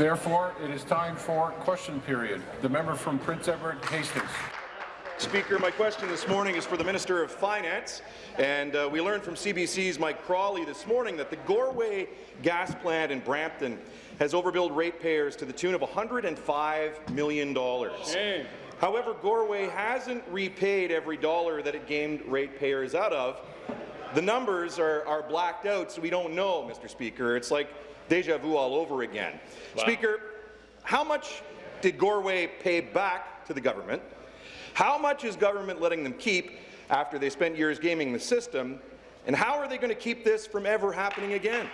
Therefore, it is time for question period. The member from Prince Edward Hastings. Speaker, my question this morning is for the Minister of Finance. And uh, we learned from CBC's Mike Crawley this morning that the Goreway gas plant in Brampton has overbilled ratepayers to the tune of $105 million. Hey. However, Goreway hasn't repaid every dollar that it gamed ratepayers out of. The numbers are, are blacked out, so we don't know, Mr. Speaker. It's like deja vu all over again. Wow. Speaker, how much did Goreway pay back to the government? How much is government letting them keep after they spent years gaming the system? And how are they going to keep this from ever happening again?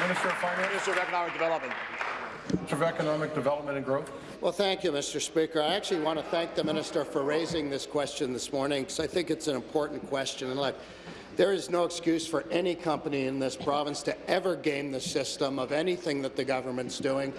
Minister of Finance. Minister of Economic Development. Minister of Economic Development and Growth. Well, thank you, Mr. Speaker. I actually want to thank the minister for raising this question this morning because I think it's an important question. And look, there is no excuse for any company in this province to ever game the system of anything that the government's doing.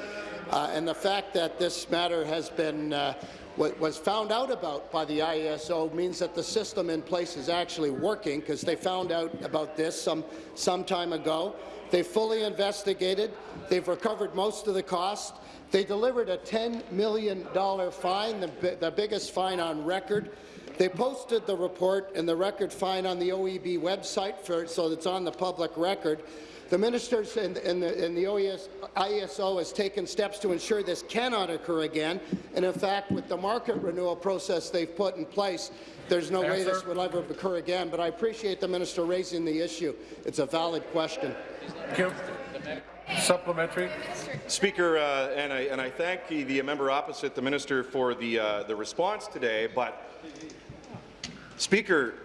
Uh, and the fact that this matter has been uh, was found out about by the IESO means that the system in place is actually working because they found out about this some, some time ago. They fully investigated. They've recovered most of the cost. They delivered a $10 million fine, the, the biggest fine on record. They posted the report and the record fine on the OEB website for, so it's on the public record. The ministers and, and the, and the OES, IESO has taken steps to ensure this cannot occur again, and in fact, with the market renewal process they've put in place, there's no Answer. way this will ever occur again. But I appreciate the minister raising the issue. It's a valid question. Thank you. Supplementary. Speaker, uh, and, I, and I thank the, the, member opposite the minister for the, uh, the response today, but Speaker,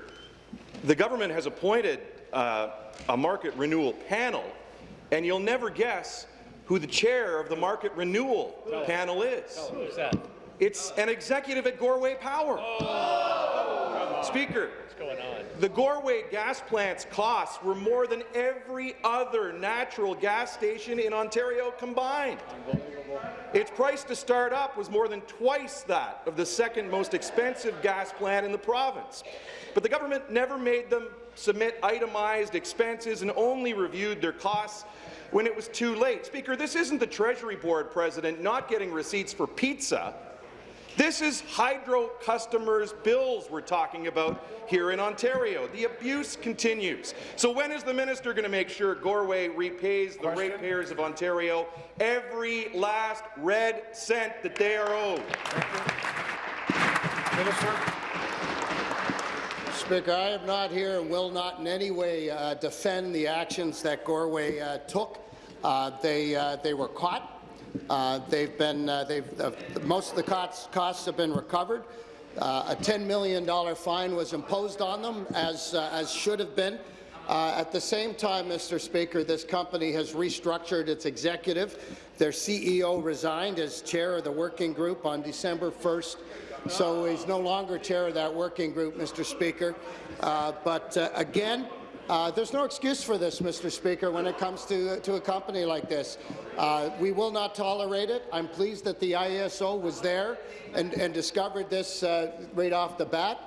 the government has appointed uh, a market renewal panel, and you'll never guess who the chair of the market renewal panel is. who is that? It's an executive at Goreway Power. Oh. Speaker, the Goreway gas plant's costs were more than every other natural gas station in Ontario combined. Its price to start up was more than twice that of the second most expensive gas plant in the province. But the government never made them submit itemized expenses and only reviewed their costs when it was too late. Speaker, this isn't the Treasury Board president not getting receipts for pizza. This is hydro customers' bills we're talking about here in Ontario. The abuse continues. So when is the minister going to make sure Goreway repays the Question? ratepayers of Ontario every last red cent that they are owed? Minister. Speaker, I am not here and will not in any way uh, defend the actions that Goreway uh, took. Uh, they, uh, they were caught. Uh, they've been, uh, they've, uh, most of the costs, costs have been recovered. Uh, a $10 million fine was imposed on them, as, uh, as should have been. At the same time, Mr. Speaker, this company has restructured its executive. Their CEO resigned as chair of the working group on December 1st, so he's no longer chair of that working group, Mr. Speaker. but again, uh, there's no excuse for this, Mr. Speaker, when it comes to, to a company like this. Uh, we will not tolerate it. I'm pleased that the IESO was there and, and discovered this uh, right off the bat.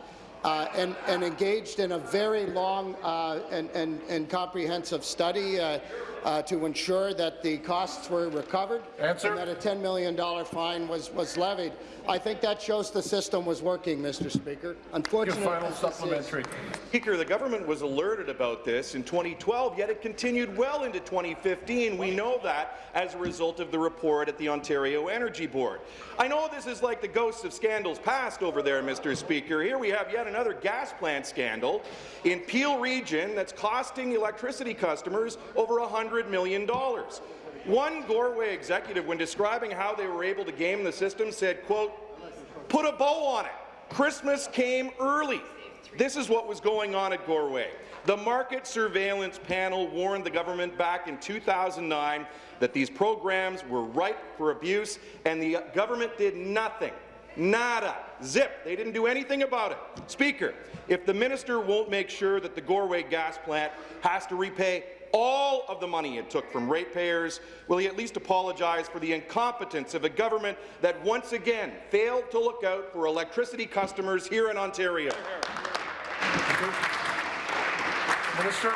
Uh, and, and, engaged in a very long uh, and, and, and, comprehensive study uh, uh, to ensure that the costs were recovered Answer. and that a $10 million fine was, was levied. I think that shows the system was working, Mr. Speaker. Unfortunately, final supplementary. Speaker, the government was alerted about this in 2012, yet it continued well into 2015. We know that as a result of the report at the Ontario Energy Board. I know this is like the ghosts of scandals past over there, Mr. Speaker. Here we have yet another gas plant scandal in Peel Region that's costing electricity customers over $100 million. One Goreway executive, when describing how they were able to game the system, said, quote, put a bow on it. Christmas came early. This is what was going on at Goreway. The Market Surveillance Panel warned the government back in 2009 that these programs were ripe for abuse, and the government did nothing. Nada. Zip. They didn't do anything about it. Speaker, if the minister won't make sure that the Goreway gas plant has to repay all of the money it took from ratepayers, will he at least apologize for the incompetence of a government that once again failed to look out for electricity customers here in Ontario? Minister.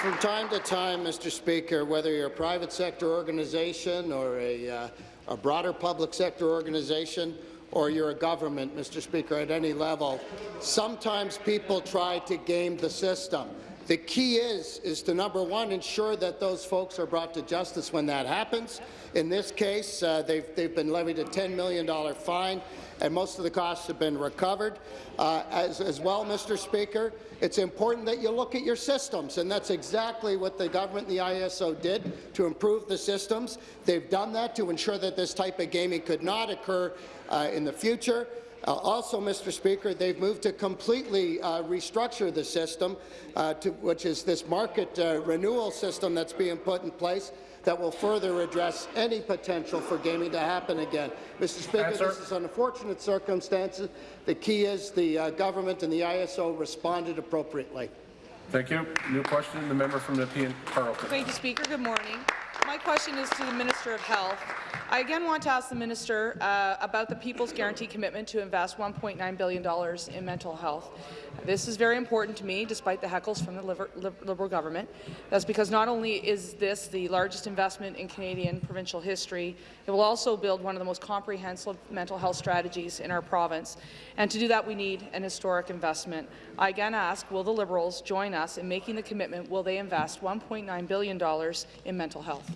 from time to time, Mr. Speaker, whether you're a private sector organization or a, uh, a broader public sector organization, or you're a government, Mr. Speaker, at any level, sometimes people try to game the system. The key is, is to, number one, ensure that those folks are brought to justice when that happens. In this case, uh, they've, they've been levied a $10 million fine, and most of the costs have been recovered. Uh, as, as well, Mr. Speaker, it's important that you look at your systems, and that's exactly what the government and the ISO did to improve the systems. They've done that to ensure that this type of gaming could not occur uh, in the future. Uh, also, Mr. Speaker, they've moved to completely uh, restructure the system, uh, to, which is this market uh, renewal system that's being put in place that will further address any potential for gaming to happen again. Mr. Speaker, Answer. this is unfortunate circumstances. The key is the uh, government and the ISO responded appropriately. Thank you. New question, the member from Nepean Carleton. Thank you, Speaker. Good morning. My question is to the Minister of Health. I again want to ask the Minister uh, about the People's Guarantee commitment to invest $1.9 billion in mental health. This is very important to me, despite the heckles from the Liberal government. That's because not only is this the largest investment in Canadian provincial history, it will also build one of the most comprehensive mental health strategies in our province. And to do that, we need an historic investment. I again ask, will the Liberals join us in making the commitment? Will they invest $1.9 billion in mental health?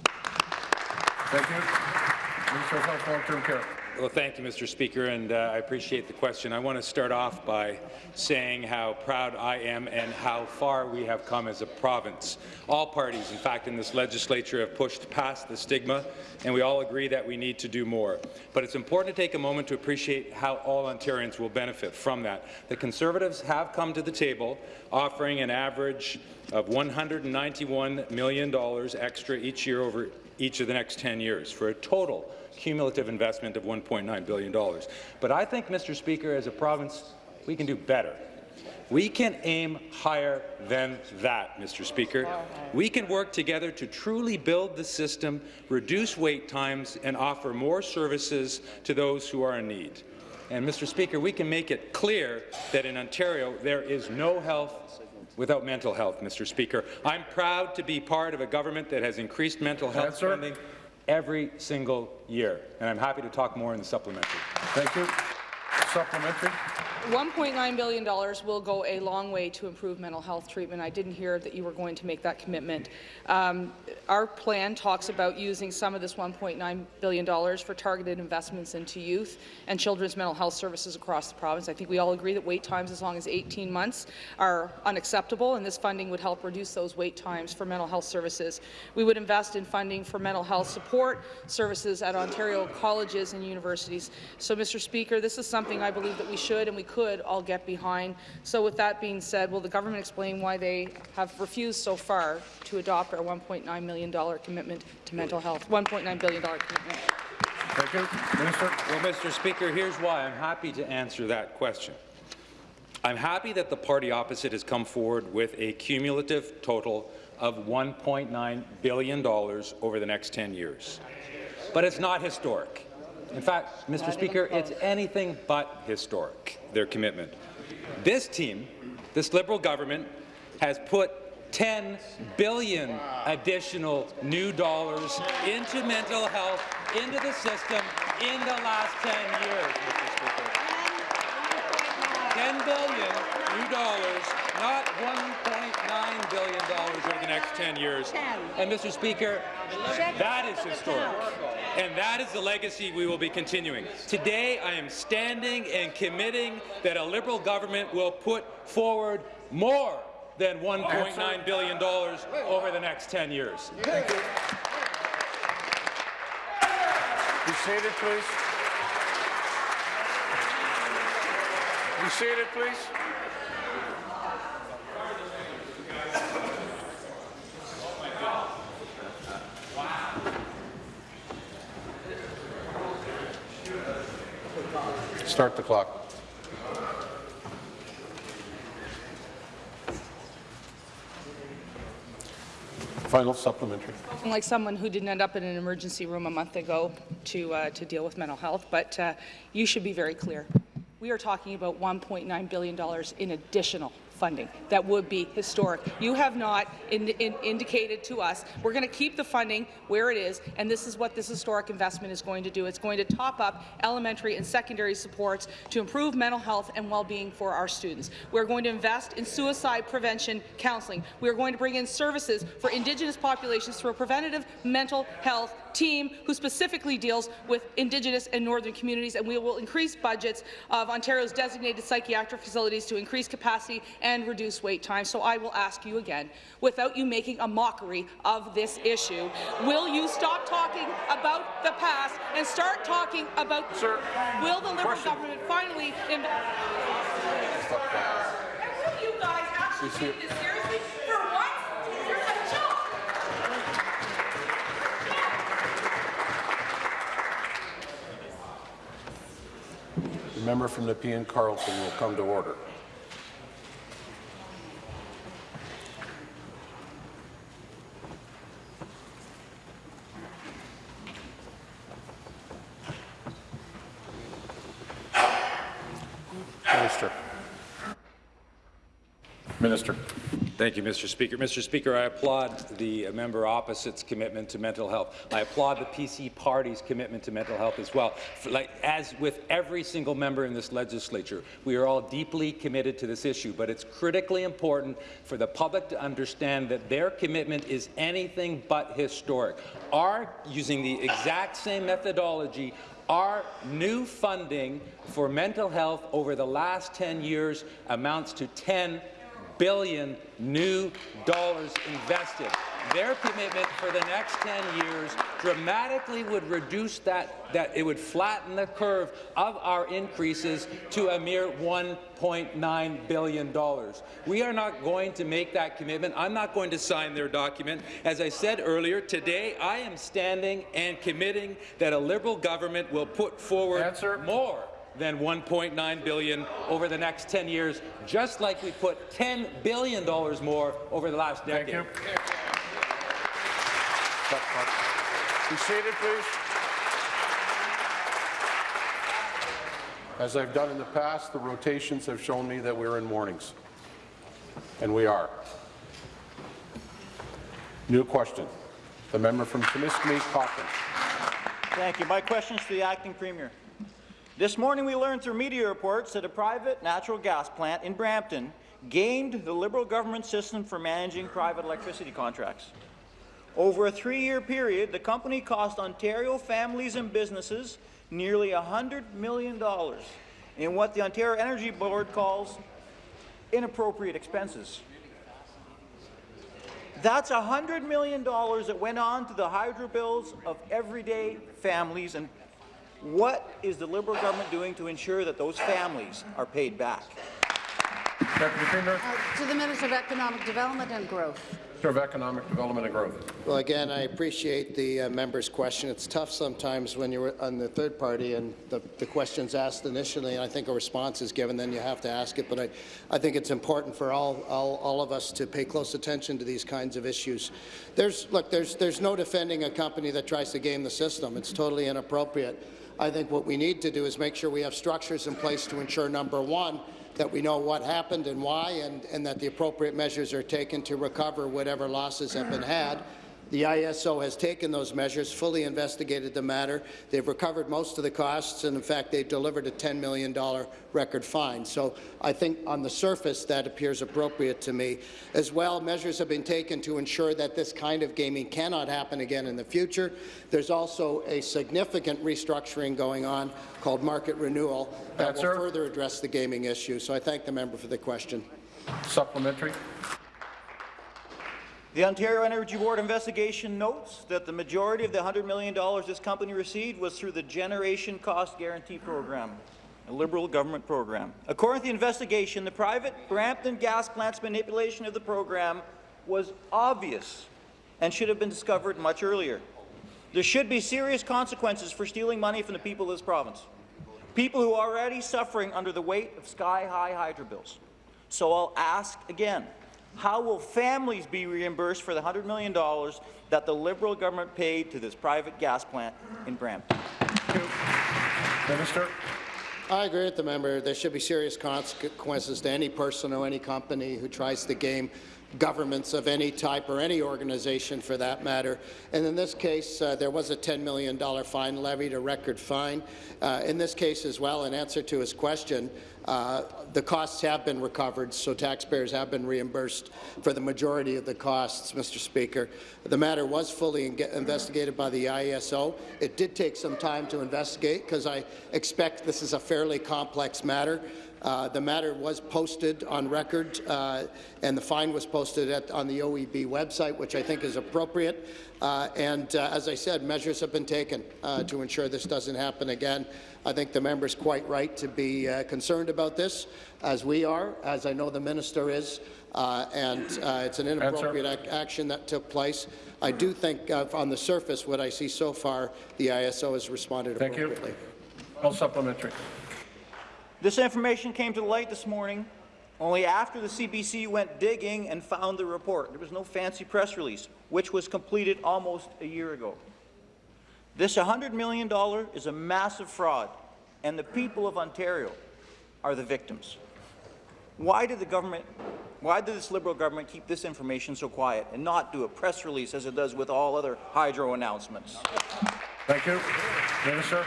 Thank you. Minister of Health, Long-Term Care. Well, thank you, Mr. Speaker, and uh, I appreciate the question. I want to start off by saying how proud I am and how far we have come as a province. All parties, in fact, in this legislature have pushed past the stigma, and we all agree that we need to do more. But it's important to take a moment to appreciate how all Ontarians will benefit from that. The Conservatives have come to the table offering an average of $191 million extra each year over each of the next 10 years for a total cumulative investment of $1.9 billion. But I think, Mr. Speaker, as a province, we can do better. We can aim higher than that, Mr. Speaker. We can work together to truly build the system, reduce wait times, and offer more services to those who are in need. And, Mr. Speaker, we can make it clear that in Ontario there is no health without mental health, Mr. Speaker. I'm proud to be part of a government that has increased mental health spending every single year, and I'm happy to talk more in the supplementary. Thank you. Supplementary. $1.9 billion will go a long way to improve mental health treatment. I didn't hear that you were going to make that commitment. Um, our plan talks about using some of this $1.9 billion for targeted investments into youth and children's mental health services across the province. I think we all agree that wait times as long as 18 months are unacceptable, and this funding would help reduce those wait times for mental health services. We would invest in funding for mental health support services at Ontario colleges and universities. So, Mr. Speaker, this is something I believe that we should and we could all get behind. So with that being said, will the government explain why they have refused so far to adopt our $1.9 million commitment to mental health, $1.9 billion commitment? Thank you. Minister. Well, Mr. Speaker, here's why I'm happy to answer that question. I'm happy that the party opposite has come forward with a cumulative total of $1.9 billion over the next 10 years. But it's not historic. In fact, Mr. Speaker, it's anything but historic, their commitment. This team, this Liberal government, has put 10 billion additional new dollars into mental health, into the system, in the last 10 years, Mr. Speaker. 10 billion new dollars, not 1.9 billion dollars over the next 10 years. And Mr. Speaker, that is historic. And that is the legacy we will be continuing. Today, I am standing and committing that a Liberal government will put forward more than $1.9 billion over the next 10 years. Thank you. Be seated, please. Be seated, please. Start the clock. Final supplementary. like someone who didn't end up in an emergency room a month ago to, uh, to deal with mental health, but uh, you should be very clear. We are talking about $1.9 billion in additional funding. That would be historic. You have not in, in, indicated to us we're going to keep the funding where it is, and this is what this historic investment is going to do. It's going to top up elementary and secondary supports to improve mental health and well-being for our students. We're going to invest in suicide prevention counselling. We are going to bring in services for Indigenous populations through a preventative mental health team who specifically deals with Indigenous and Northern communities, and we will increase budgets of Ontario's designated psychiatric facilities to increase capacity and reduce wait time. So I will ask you again, without you making a mockery of this issue, will you stop talking about the past and start talking about Sir, will the Liberal question. government finally Will you guys actually take this seriously? Member from Nepean Carleton will come to order. Minister. Minister. Thank you, Mr. Speaker. Mr. Speaker, I applaud the member opposite's commitment to mental health. I applaud the PC party's commitment to mental health as well. Like, as with every single member in this legislature, we are all deeply committed to this issue, but it's critically important for the public to understand that their commitment is anything but historic. Our, using the exact same methodology, our new funding for mental health over the last 10 years amounts to 10 billion new dollars invested. Their commitment for the next 10 years dramatically would reduce that, that it would flatten the curve of our increases to a mere $1.9 billion. We are not going to make that commitment. I'm not going to sign their document. As I said earlier, today I am standing and committing that a Liberal government will put forward Answer. more than 1.9 billion over the next 10 years, just like we put 10 billion dollars more over the last decade. Thank decade. you. Be seated, please. As I've done in the past, the rotations have shown me that we're in mornings, and we are. New question. The member from Timiskaming, Cochrane. Thank you. My question is to the acting premier. This morning we learned through media reports that a private natural gas plant in Brampton gamed the Liberal government system for managing private electricity contracts. Over a three-year period, the company cost Ontario families and businesses nearly $100 million in what the Ontario Energy Board calls inappropriate expenses. That's $100 million that went on to the hydro bills of everyday families. And what is the Liberal government doing to ensure that those families are paid back? Deputy Premier, To the Minister of Economic Development and Growth. Minister of Economic Development and Growth. Well, again, I appreciate the uh, member's question. It's tough sometimes when you're on the third party and the, the question's asked initially, and I think a response is given, then you have to ask it. But I, I think it's important for all, all, all of us to pay close attention to these kinds of issues. There's, look, there's, there's no defending a company that tries to game the system. It's totally inappropriate. I think what we need to do is make sure we have structures in place to ensure, number one, that we know what happened and why, and, and that the appropriate measures are taken to recover whatever losses have been had. The ISO has taken those measures, fully investigated the matter. They've recovered most of the costs, and in fact, they've delivered a $10 million record fine. So I think on the surface, that appears appropriate to me. As well, measures have been taken to ensure that this kind of gaming cannot happen again in the future. There's also a significant restructuring going on called market renewal that will Answer. further address the gaming issue. So I thank the member for the question. Supplementary. The Ontario Energy Board investigation notes that the majority of the $100 million this company received was through the Generation Cost Guarantee Program, a Liberal government program. According to the investigation, the private Brampton gas plant's manipulation of the program was obvious and should have been discovered much earlier. There should be serious consequences for stealing money from the people of this province, people who are already suffering under the weight of sky-high hydro bills. So I'll ask again, how will families be reimbursed for the $100 million that the Liberal government paid to this private gas plant in Brampton? Minister. I agree with the member. There should be serious consequences to any person or any company who tries to game governments of any type or any organization for that matter. And in this case, uh, there was a $10 million fine levied, a record fine. Uh, in this case as well, in answer to his question, uh, the costs have been recovered, so taxpayers have been reimbursed for the majority of the costs, Mr. Speaker. The matter was fully investigated by the IESO. It did take some time to investigate because I expect this is a fairly complex matter. Uh, the matter was posted on record, uh, and the fine was posted at, on the OEB website, which I think is appropriate. Uh, and uh, as I said, measures have been taken uh, to ensure this doesn't happen again. I think the member is quite right to be uh, concerned about this, as we are, as I know the minister is, and it's an inappropriate ac action that took place. I do think, on the surface, what I see so far, the ISO has responded Thank appropriately. you. No supplementary. This information came to light this morning only after the CBC went digging and found the report. There was no fancy press release, which was completed almost a year ago. This $100 million is a massive fraud, and the people of Ontario are the victims. Why did the government, why did this Liberal government keep this information so quiet and not do a press release as it does with all other hydro announcements? Thank you. Minister.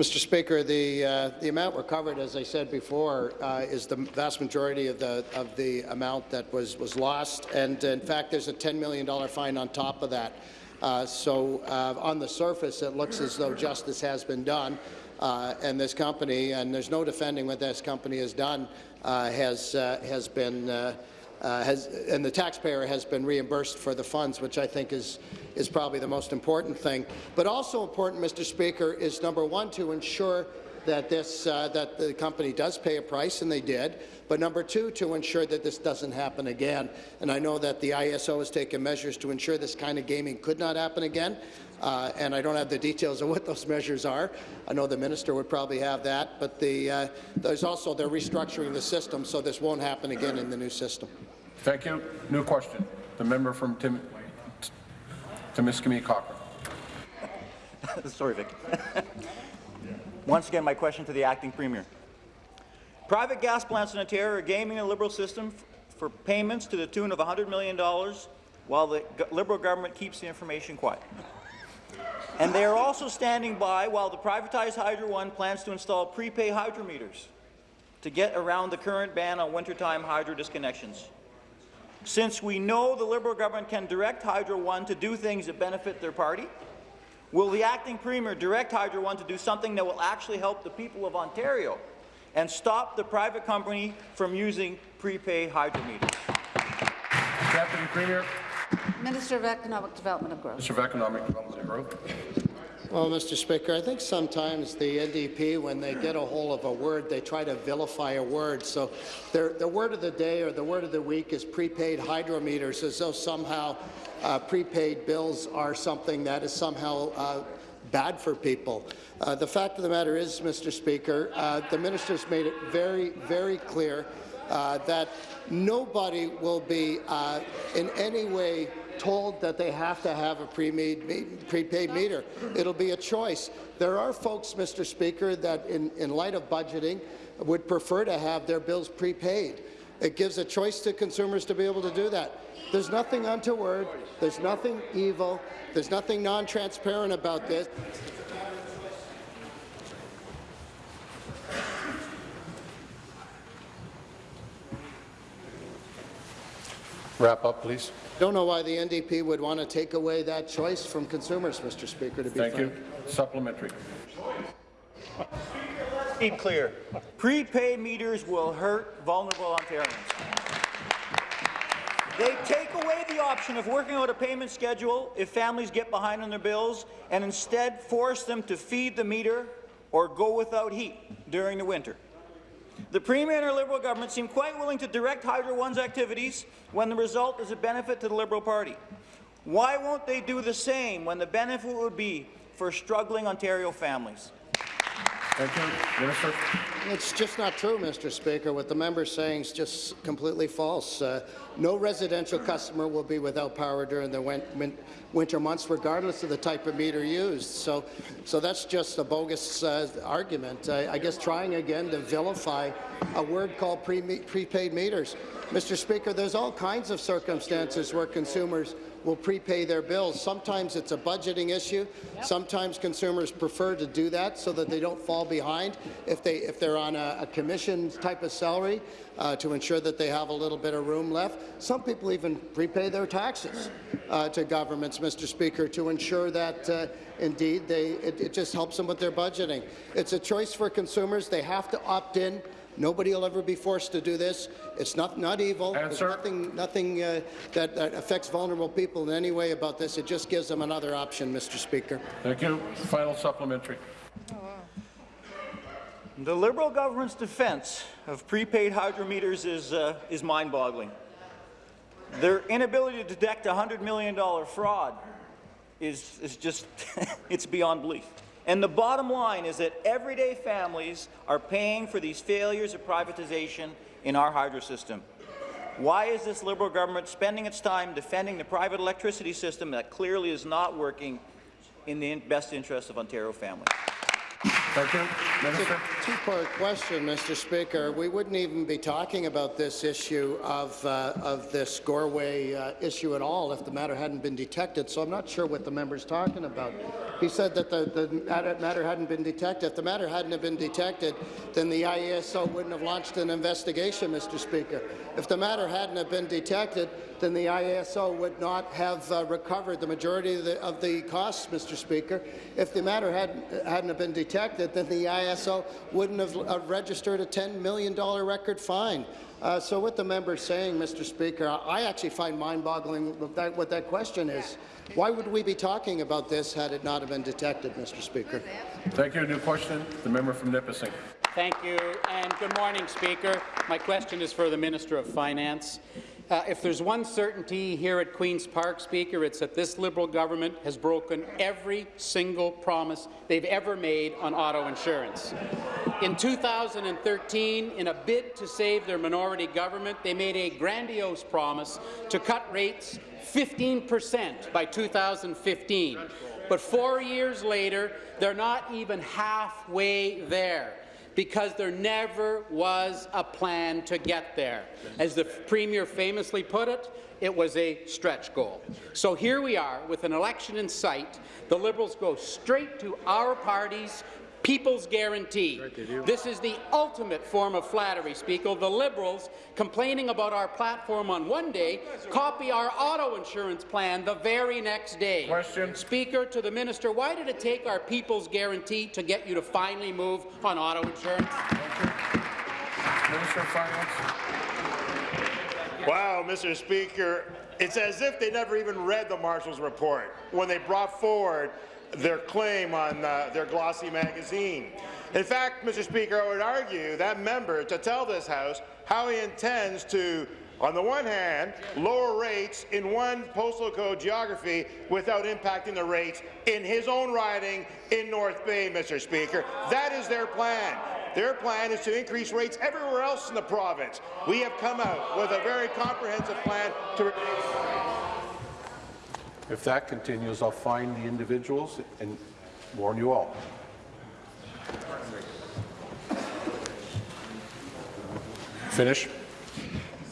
Mr. Speaker, the, uh, the amount recovered, as I said before, uh, is the vast majority of the, of the amount that was, was lost. And in fact, there's a $10 million fine on top of that. Uh, so uh, on the surface, it looks as though justice has been done. Uh, and this company, and there's no defending what this company has done, uh, has, has been uh, has, and the taxpayer has been reimbursed for the funds, which I think is, is probably the most important thing. But also important, Mr. Speaker, is number one, to ensure that, this, uh, that the company does pay a price, and they did, but number two, to ensure that this doesn't happen again. And I know that the ISO has taken measures to ensure this kind of gaming could not happen again, uh, and I don't have the details of what those measures are. I know the minister would probably have that, but the, uh, there's also they're restructuring the system so this won't happen again in the new system. Thank you. New question. The member from Tim Timiskaming Cochrane. Sorry, Vic. Once again, my question to the acting premier. Private gas plants in Ontario are gaming the Liberal system for payments to the tune of $100 million while the Liberal government keeps the information quiet. And they are also standing by while the privatized Hydro One plans to install prepay hydro meters to get around the current ban on wintertime hydro disconnections. Since we know the Liberal government can direct Hydro One to do things that benefit their party, will the acting premier direct Hydro One to do something that will actually help the people of Ontario and stop the private company from using prepaid hydro meters? Deputy Premier. Minister of Economic Development and Growth. Minister of Economic Development and Growth. Well, Mr. Speaker, I think sometimes the NDP, when they get a hold of a word, they try to vilify a word. So their, the word of the day or the word of the week is prepaid hydro meters, as though somehow uh, prepaid bills are something that is somehow uh, bad for people. Uh, the fact of the matter is, Mr. Speaker, uh, the minister's made it very, very clear uh, that nobody will be uh, in any way told that they have to have a prepaid meter. It'll be a choice. There are folks, Mr. Speaker, that in, in light of budgeting would prefer to have their bills prepaid. It gives a choice to consumers to be able to do that. There's nothing untoward. There's nothing evil. There's nothing non-transparent about this. Wrap up, please. Don't know why the NDP would want to take away that choice from consumers, Mr. Speaker, to be Thank frank. you. Supplementary. Keep clear. Prepaid meters will hurt vulnerable Ontarians. They take away the option of working out a payment schedule if families get behind on their bills and instead force them to feed the meter or go without heat during the winter. The Premier and her Liberal government seem quite willing to direct Hydro One's activities when the result is a benefit to the Liberal Party. Why won't they do the same when the benefit would be for struggling Ontario families? Thank you. Minister. It's just not true, Mr. Speaker. What the member is saying is just completely false. Uh, no residential customer will be without power during the win win winter months, regardless of the type of meter used. So, so that's just a bogus uh, argument. I, I guess trying again to vilify a word called pre prepaid meters. Mr. Speaker, there's all kinds of circumstances where consumers will prepay their bills. Sometimes it's a budgeting issue. Sometimes consumers prefer to do that so that they don't fall behind if, they, if they're on a, a commission type of salary uh, to ensure that they have a little bit of room left. Some people even prepay their taxes uh, to governments, Mr. Speaker, to ensure that uh, indeed they, it, it just helps them with their budgeting. It's a choice for consumers. They have to opt in. Nobody will ever be forced to do this. It's not, not evil. There's nothing, nothing uh, that, that affects vulnerable people in any way about this. It just gives them another option, Mr. Speaker. Thank you. Final supplementary. The Liberal government's defense of prepaid hydro meters is, uh, is mind-boggling. Their inability to detect a $100 million fraud is, is just, it's beyond belief. And the bottom line is that everyday families are paying for these failures of privatization in our hydro system. Why is this Liberal government spending its time defending the private electricity system that clearly is not working in the best interest of Ontario families? Thank you. Minister. Two-part question, Mr. Speaker. We wouldn't even be talking about this issue of, uh, of this Goreway uh, issue at all if the matter hadn't been detected, so I'm not sure what the member's talking about. He said that the, the matter hadn't been detected. If the matter hadn't been detected, then the IESO wouldn't have launched an investigation, Mr. Speaker. If the matter hadn't have been detected, then the IESO would not have uh, recovered the majority of the, of the costs, Mr. Speaker. If the matter hadn't, hadn't have been detected, then the IESO wouldn't have uh, registered a $10 million record fine. Uh, so what the member is saying, Mr. Speaker, I actually find mind-boggling what that, what that question is. Why would we be talking about this had it not have been detected, Mr. Speaker? Thank you. New question. The member from Nipissing. Thank you, and good morning, Speaker. My question is for the Minister of Finance. Uh, if there's one certainty here at Queen's Park, Speaker, it's that this Liberal government has broken every single promise they've ever made on auto insurance. In 2013, in a bid to save their minority government, they made a grandiose promise to cut rates 15 percent by 2015. But four years later, they're not even halfway there because there never was a plan to get there. As the Premier famously put it, it was a stretch goal. So here we are with an election in sight. The Liberals go straight to our party's People's Guarantee. This is the ultimate form of flattery, Speaker. The Liberals, complaining about our platform on one day, copy our auto insurance plan the very next day. Question. Speaker, to the minister, why did it take our People's Guarantee to get you to finally move on auto insurance? Minister of Finance. Wow, Mr. Speaker, it's as if they never even read the Marshall's report when they brought forward their claim on uh, their glossy magazine. In fact, Mr. Speaker, I would argue that member to tell this House how he intends to on the one hand, lower rates in one postal code geography without impacting the rates in his own riding in North Bay, Mr. Speaker. That is their plan. Their plan is to increase rates everywhere else in the province. We have come out with a very comprehensive plan to If that continues, I'll find the individuals and warn you all. Finish.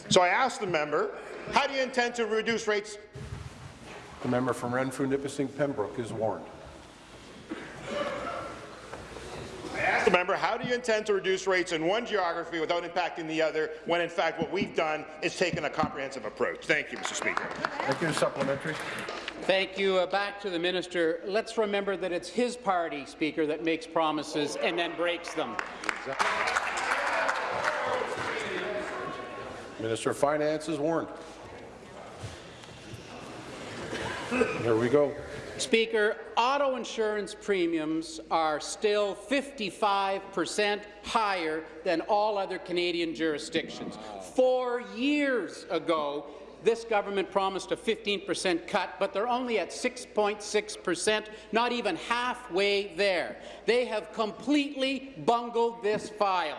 So I asked the member, how do you intend to reduce rates? The member from Renfrew, Nipissing, Pembroke is warned. I asked the member, how do you intend to reduce rates in one geography without impacting the other, when in fact what we've done is taken a comprehensive approach? Thank you, Mr. Speaker. Thank you. Supplementary. Thank you. Uh, back to the minister. Let's remember that it's his party, Speaker, that makes promises and then breaks them. Minister of Finance is warned. There we go. Speaker, auto insurance premiums are still 55 percent higher than all other Canadian jurisdictions. Four years ago, this government promised a 15% cut, but they're only at 6.6%, not even halfway there. They have completely bungled this file.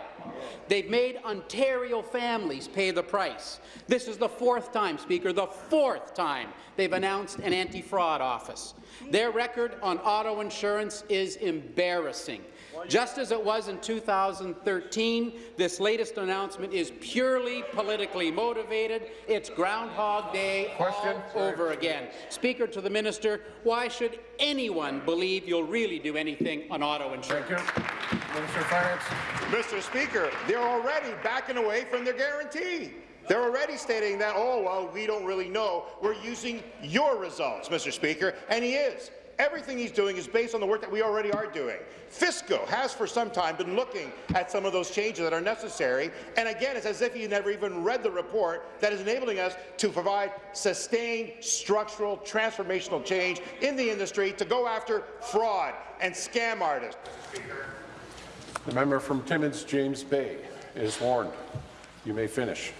They've made Ontario families pay the price. This is the fourth time, Speaker, the fourth time they've announced an anti-fraud office. Their record on auto insurance is embarrassing. Just as it was in 2013, this latest announcement is purely politically motivated. It's Groundhog Day Question. all over again. Speaker, to the minister, why should anyone believe you'll really do anything on auto insurance? Thank you. Minister of Finance. Mr. Speaker, they're already backing away from their guarantee. They're already stating that, oh, well, we don't really know. We're using your results, Mr. Speaker, and he is. Everything he's doing is based on the work that we already are doing. FSCO has for some time been looking at some of those changes that are necessary, and again, it's as if he never even read the report that is enabling us to provide sustained structural transformational change in the industry to go after fraud and scam artists. The member from Timmins, James Bay, is warned. You may finish.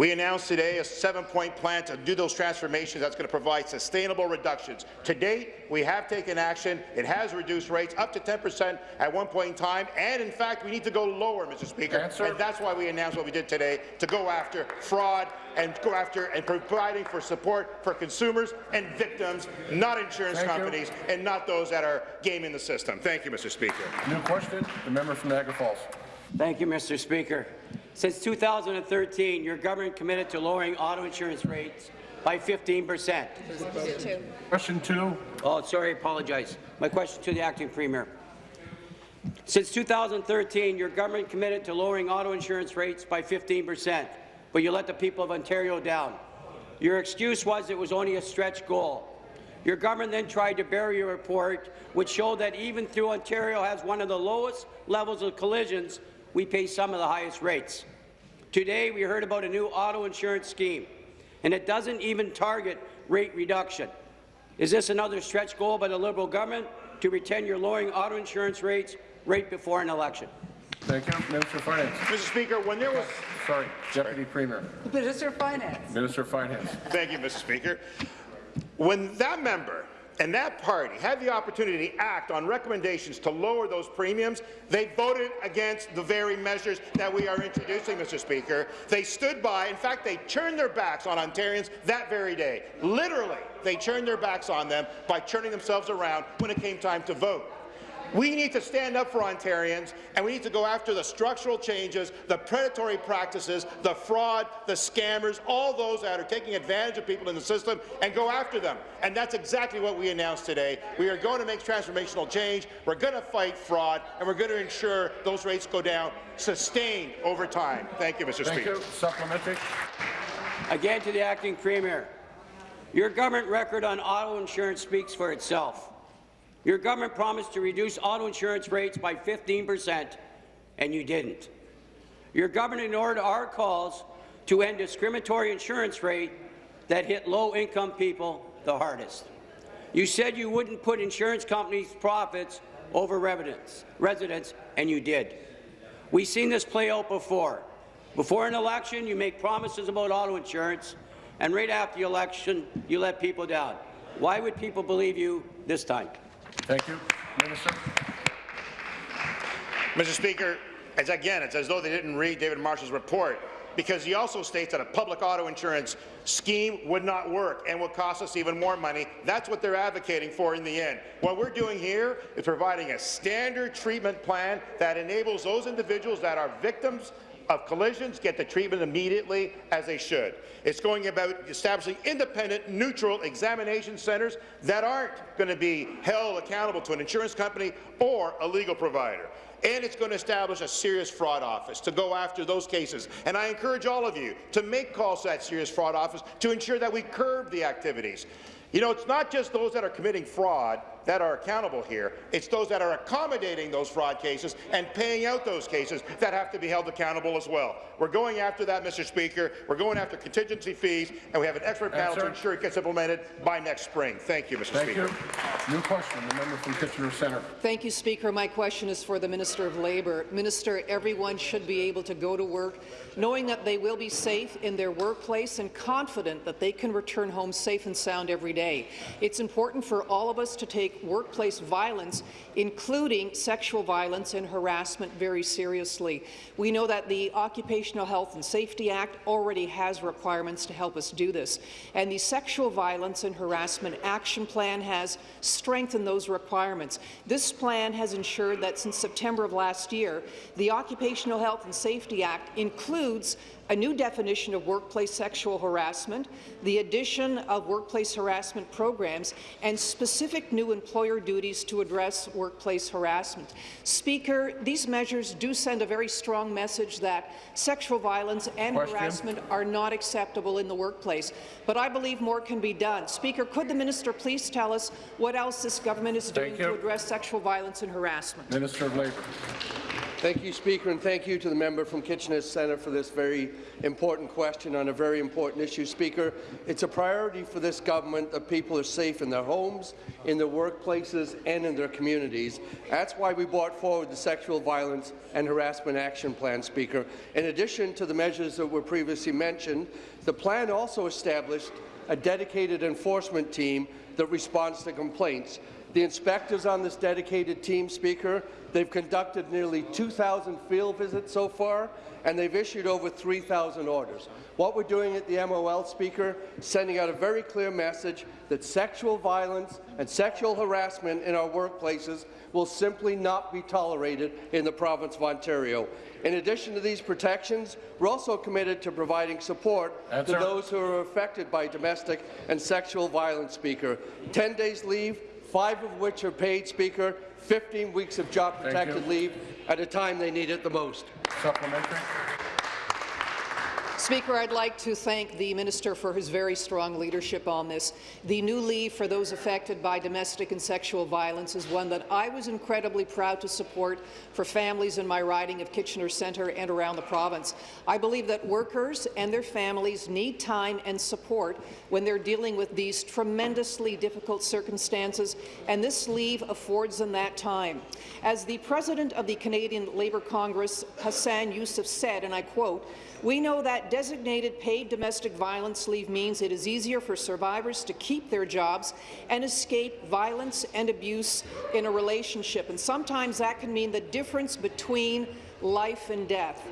We announced today a seven-point plan to do those transformations that's going to provide sustainable reductions. To date, we have taken action. It has reduced rates up to 10 percent at one point in time, and in fact, we need to go lower, Mr. Speaker. Answer. And that's why we announced what we did today, to go after fraud and go after and providing for support for consumers and victims, not insurance Thank you. companies, and not those that are gaming the system. Thank you, Mr. Speaker. New question, the member from Niagara Falls. Thank you, Mr. Speaker. Since 2013, your government committed to lowering auto insurance rates by 15 percent. Question two. Oh, sorry, I apologize. My question to the acting premier. Since 2013, your government committed to lowering auto insurance rates by 15 percent, but you let the people of Ontario down. Your excuse was it was only a stretch goal. Your government then tried to bury a report which showed that even though Ontario has one of the lowest levels of collisions, we pay some of the highest rates. Today, we heard about a new auto insurance scheme, and it doesn't even target rate reduction. Is this another stretch goal by the Liberal government to pretend you're lowering auto insurance rates right before an election? thank you. Minister of Finance. Mr. Speaker, when there was Sorry, Deputy Premier. Minister of Finance. Minister of Finance. Thank you, Mr. Speaker. When that member and that party had the opportunity to act on recommendations to lower those premiums, they voted against the very measures that we are introducing, Mr. Speaker. They stood by. In fact, they turned their backs on Ontarians that very day. Literally, they turned their backs on them by turning themselves around when it came time to vote. We need to stand up for Ontarians, and we need to go after the structural changes, the predatory practices, the fraud, the scammers, all those that are taking advantage of people in the system, and go after them. And that's exactly what we announced today. We are going to make transformational change, we're going to fight fraud, and we're going to ensure those rates go down sustained over time. Thank you, Mr. Thank Speaker. you. Supplementary. Again to the acting premier. Your government record on auto insurance speaks for itself. Your government promised to reduce auto insurance rates by 15 percent, and you didn't. Your government ignored our calls to end discriminatory insurance rate that hit low-income people the hardest. You said you wouldn't put insurance companies' profits over residents, residents, and you did. We've seen this play out before. Before an election, you make promises about auto insurance, and right after the election, you let people down. Why would people believe you this time? Thank you. Minister. Mr. Speaker, it's again, it's as though they didn't read David Marshall's report, because he also states that a public auto insurance scheme would not work and would cost us even more money. That's what they're advocating for in the end. What we're doing here is providing a standard treatment plan that enables those individuals that are victims of collisions get the treatment immediately as they should. It's going about establishing independent, neutral examination centres that aren't going to be held accountable to an insurance company or a legal provider. And it's going to establish a serious fraud office to go after those cases. And I encourage all of you to make calls to that serious fraud office to ensure that we curb the activities. You know, it's not just those that are committing fraud that are accountable here. It's those that are accommodating those fraud cases and paying out those cases that have to be held accountable as well. We're going after that, Mr. Speaker. We're going after contingency fees, and we have an expert panel to ensure it gets implemented by next spring. Thank you, Mr. Thank Speaker. you. New question, the member from Kitchener Centre. Thank you, Speaker. My question is for the Minister of Labour. Minister, everyone should be able to go to work knowing that they will be safe in their workplace and confident that they can return home safe and sound every day. It's important for all of us to take workplace violence, including sexual violence and harassment, very seriously. We know that the Occupational Health and Safety Act already has requirements to help us do this, and the Sexual Violence and Harassment Action Plan has strengthened those requirements. This plan has ensured that since September of last year, the Occupational Health and Safety Act includes a new definition of workplace sexual harassment, the addition of workplace harassment programs, and specific new employer duties to address workplace harassment. Speaker, these measures do send a very strong message that sexual violence and Question. harassment are not acceptable in the workplace, but I believe more can be done. Speaker, could the minister please tell us what else this government is doing you. to address sexual violence and harassment? Minister of Labour. Thank you, Speaker, and thank you to the member from Kitchener Centre for this very important question on a very important issue. Speaker, it's a priority for this government that people are safe in their homes, in their workplaces and in their communities. That's why we brought forward the Sexual Violence and Harassment Action Plan, Speaker. In addition to the measures that were previously mentioned, the plan also established a dedicated enforcement team that responds to complaints. The inspectors on this dedicated team, Speaker, they've conducted nearly 2,000 field visits so far, and they've issued over 3,000 orders. What we're doing at the MOL, Speaker, sending out a very clear message that sexual violence and sexual harassment in our workplaces will simply not be tolerated in the province of Ontario. In addition to these protections, we're also committed to providing support Answer. to those who are affected by domestic and sexual violence, Speaker. 10 days leave, five of which are paid, Speaker, 15 weeks of job-protected leave at a time they need it the most. Supplementary. Speaker, I'd like to thank the minister for his very strong leadership on this. The new leave for those affected by domestic and sexual violence is one that I was incredibly proud to support for families in my riding of Kitchener Centre and around the province. I believe that workers and their families need time and support when they're dealing with these tremendously difficult circumstances, and this leave affords them that time. As the president of the Canadian Labour Congress, Hassan Yussuff, said, and I quote, we know that designated paid domestic violence leave means it is easier for survivors to keep their jobs and escape violence and abuse in a relationship, and sometimes that can mean the difference between life and death.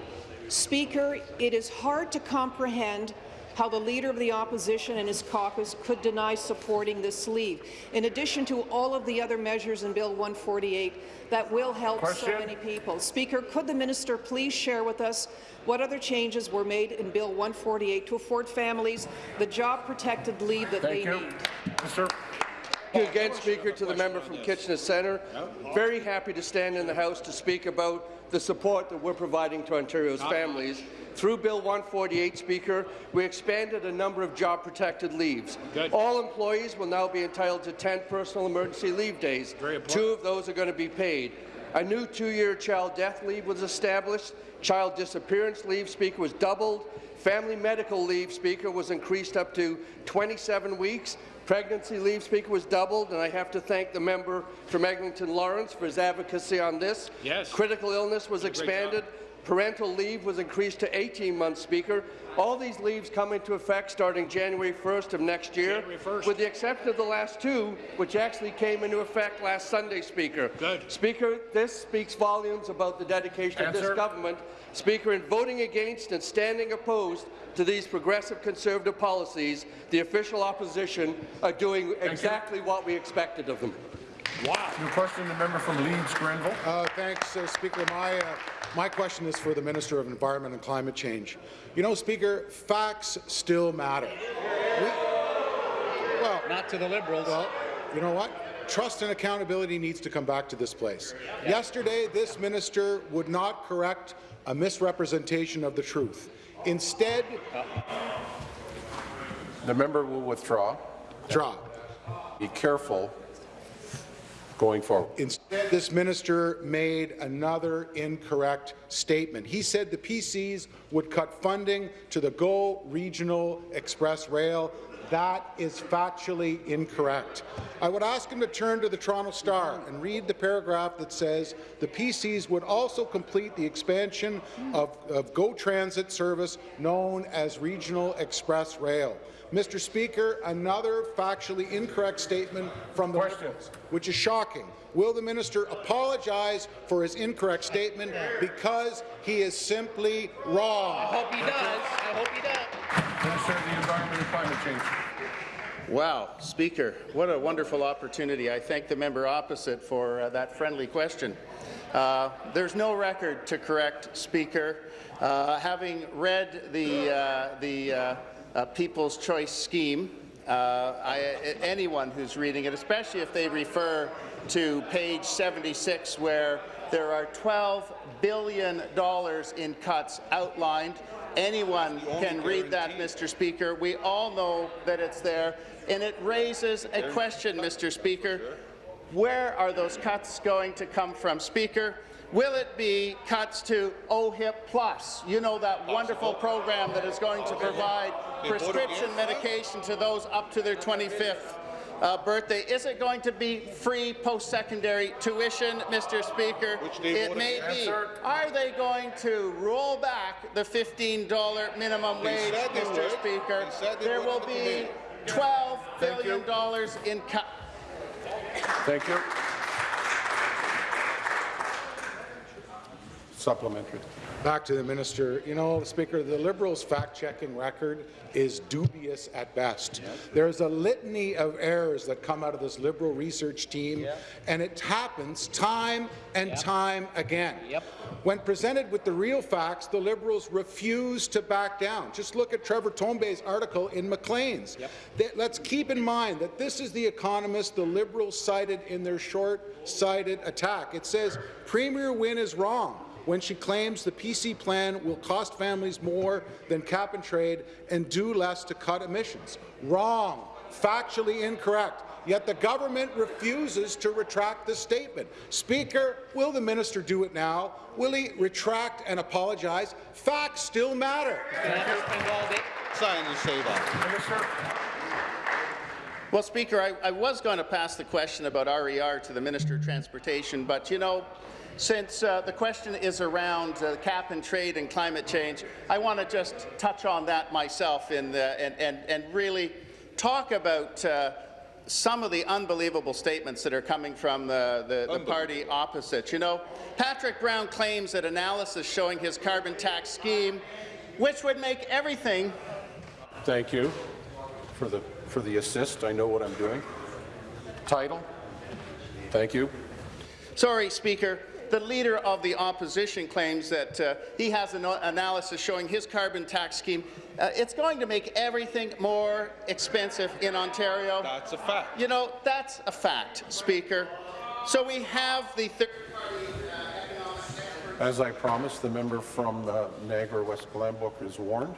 Speaker, it is hard to comprehend how the Leader of the Opposition and his caucus could deny supporting this leave, in addition to all of the other measures in Bill 148 that will help Question. so many people. Speaker, could the minister please share with us what other changes were made in Bill 148 to afford families the job-protected leave that Thank they you. need? Mr. Thank you again, Speaker, to the member from Kitchener Centre. Very happy to stand in the House to speak about the support that we're providing to Ontario's families. Through Bill 148, Speaker, we expanded a number of job-protected leaves. All employees will now be entitled to 10 personal emergency leave days. Two of those are going to be paid. A new two-year child death leave was established. Child disappearance leave, Speaker, was doubled. Family medical leave, Speaker, was increased up to 27 weeks. Pregnancy leave, Speaker, was doubled, and I have to thank the member from Eglinton Lawrence for his advocacy on this. Yes. Critical illness was expanded. Parental leave was increased to 18 months, Speaker. All these leaves come into effect starting January 1st of next year, with the exception of the last two, which actually came into effect last Sunday, Speaker. Good. Speaker, this speaks volumes about the dedication of this government. Speaker, in voting against and standing opposed to these progressive conservative policies, the official opposition are doing exactly what we expected of them. New question, the member from Leeds, Grenville. Uh, thanks, uh, Speaker. My, uh, my question is for the Minister of Environment and Climate Change. You know, Speaker, facts still matter. We, well, Not to the Liberals. well, you know what? Trust and accountability needs to come back to this place. Yesterday, this minister would not correct a misrepresentation of the truth. Instead, The member will withdraw. draw. Be careful going forward. Instead, this minister made another incorrect statement. He said the PCs would cut funding to the GO Regional Express Rail. That is factually incorrect. I would ask him to turn to the Toronto Star and read the paragraph that says the PCs would also complete the expansion of, of GO Transit service known as Regional Express Rail. Mr. Speaker, another factually incorrect statement from the Liberals, which is shocking. Will the minister apologize for his incorrect statement because he is simply wrong? I hope he does. I hope he does. Minister of the Environment and Climate Change. Wow, Speaker, what a wonderful opportunity. I thank the member opposite for uh, that friendly question. Uh, there's no record to correct, Speaker. Uh, having read the, uh, the uh, uh, People's Choice scheme, I, anyone who's reading it, especially if they refer to page 76, where there are $12 billion in cuts outlined, anyone can read that, Mr. Speaker. We all know that it's there, and it raises a question, Mr. Speaker. Where are those cuts going to come from, Speaker? Will it be cuts to OHIP Plus? You know that wonderful program that is going to provide prescription medication to those up to their 25th uh, birthday. Is it going to be free post-secondary tuition, Mr. Speaker? It may be. Are they going to roll back the $15 minimum wage, Mr. Speaker? There will be $12 billion in cuts. Thank you. Supplementary. Back to the minister. You know, Speaker, the Liberals' fact-checking record is dubious at best. There's a litany of errors that come out of this Liberal research team, and it happens time and time again. When presented with the real facts, the Liberals refuse to back down. Just look at Trevor Tombe's article in Maclean's. Let's keep in mind that this is the economist the Liberals cited in their short-sighted attack. It says, Premier Wynne is wrong when she claims the PC plan will cost families more than cap and trade and do less to cut emissions. Wrong. Factually incorrect. Yet the government refuses to retract the statement. Speaker, will the minister do it now? Will he retract and apologize? Facts still matter. Sign and say that. Well, Speaker, I, I, was going to pass the question about RER to the Minister of Transportation, but you know, since uh, the question is around uh, cap and trade and climate change, I want to just touch on that myself in the, and, and, and really talk about uh, some of the unbelievable statements that are coming from the, the, the party opposite. You know, Patrick Brown claims that analysis showing his carbon tax scheme, which would make everything. Thank you for the, for the assist. I know what I'm doing. Title. Thank you. Sorry, Speaker the Leader of the Opposition claims that uh, he has an analysis showing his carbon tax scheme. Uh, it's going to make everything more expensive in Ontario. That's a fact. You know, that's a fact, Speaker. So we have the third uh, As I promised, the member from uh, Niagara West Glanbrook is warned.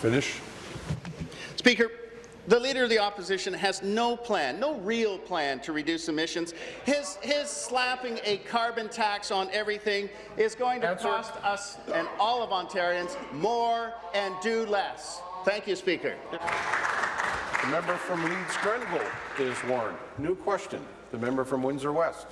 Finish. Speaker, the Leader of the Opposition has no plan, no real plan to reduce emissions. His, his slapping a carbon tax on everything is going to Answer. cost us and all of Ontarians more and do less. Thank you, Speaker. The member from Leeds Grenville is warned. New question. The member from Windsor West.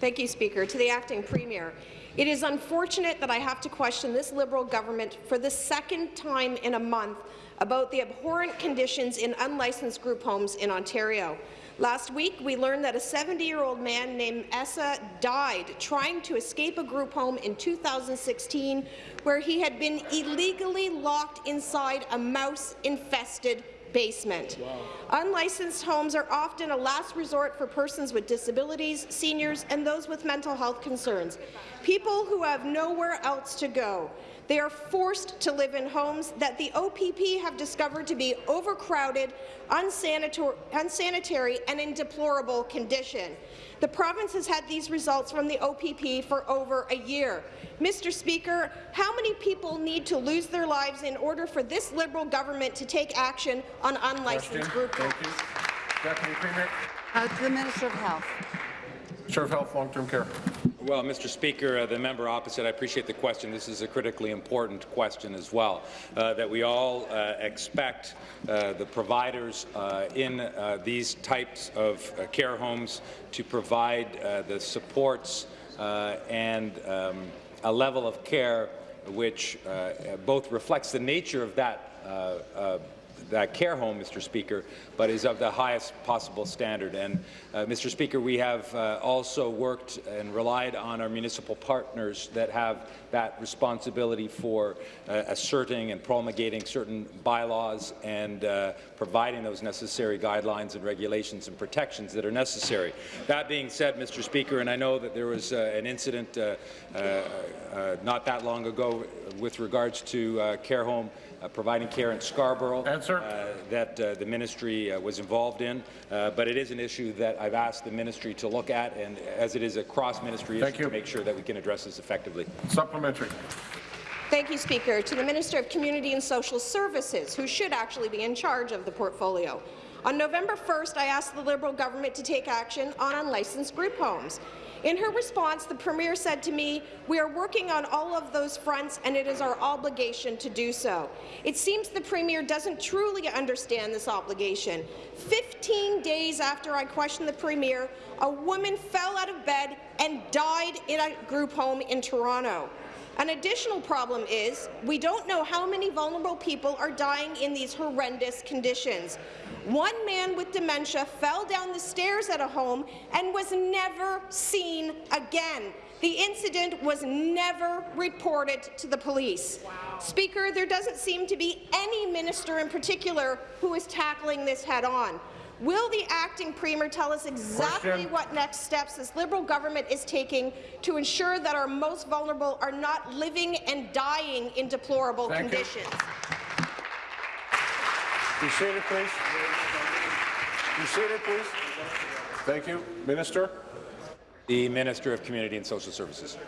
Thank you, Speaker. To the acting premier. It is unfortunate that I have to question this Liberal government for the second time in a month about the abhorrent conditions in unlicensed group homes in Ontario. Last week, we learned that a 70-year-old man named Essa died trying to escape a group home in 2016 where he had been illegally locked inside a mouse-infested basement. Wow. Unlicensed homes are often a last resort for persons with disabilities, seniors, and those with mental health concerns. people who have nowhere else to go. They are forced to live in homes that the OPP have discovered to be overcrowded, unsanitary, unsanitary and in deplorable condition. The province has had these results from the OPP for over a year. Mr. Speaker, how many people need to lose their lives in order for this Liberal government to take action on unlicensed Question. group homes? Deputy Premier. Uh, to the Minister of Health. Minister of Health, Long-Term Care. Well, Mr. Speaker, uh, the member opposite, I appreciate the question. This is a critically important question as well, uh, that we all uh, expect uh, the providers uh, in uh, these types of care homes to provide the supports and um, a level of care which both reflects the nature of that that care home, Mr. Speaker, but is of the highest possible standard. And, uh, Mr. Speaker, we have uh, also worked and relied on our municipal partners that have that responsibility for uh, asserting and promulgating certain bylaws and uh, providing those necessary guidelines and regulations and protections that are necessary. That being said, Mr. Speaker, and I know that there was uh, an incident uh, not that long ago with regards to care home providing care in Scarborough uh, that uh, the ministry was involved in. but it is an issue that I've asked the ministry to look at, and as it is a cross-ministry issue, you. to make sure that we can address this effectively. Supplementary. Thank you, Speaker. To the Minister of Community and Social Services, who should actually be in charge of the portfolio. On November 1st, I asked the Liberal government to take action on unlicensed group homes. In her response, the Premier said to me, we are working on all of those fronts and it is our obligation to do so. It seems the Premier doesn't truly understand this obligation. 15 days after I questioned the Premier, a woman fell out of bed and died in a group home in Toronto. An additional problem is we don't know how many vulnerable people are dying in these horrendous conditions. One man with dementia fell down the stairs at a home and was never seen again. The incident was never reported to the police. Wow. Speaker, there doesn't seem to be any minister in particular who is tackling this head-on. Will the acting premier tell us exactly Question. what next steps this Liberal government is taking to ensure that our most vulnerable are not living and dying in deplorable Thank conditions? You. Be seated, please. Be seated, please. Thank you. Minister. The Minister of Community and Social Services.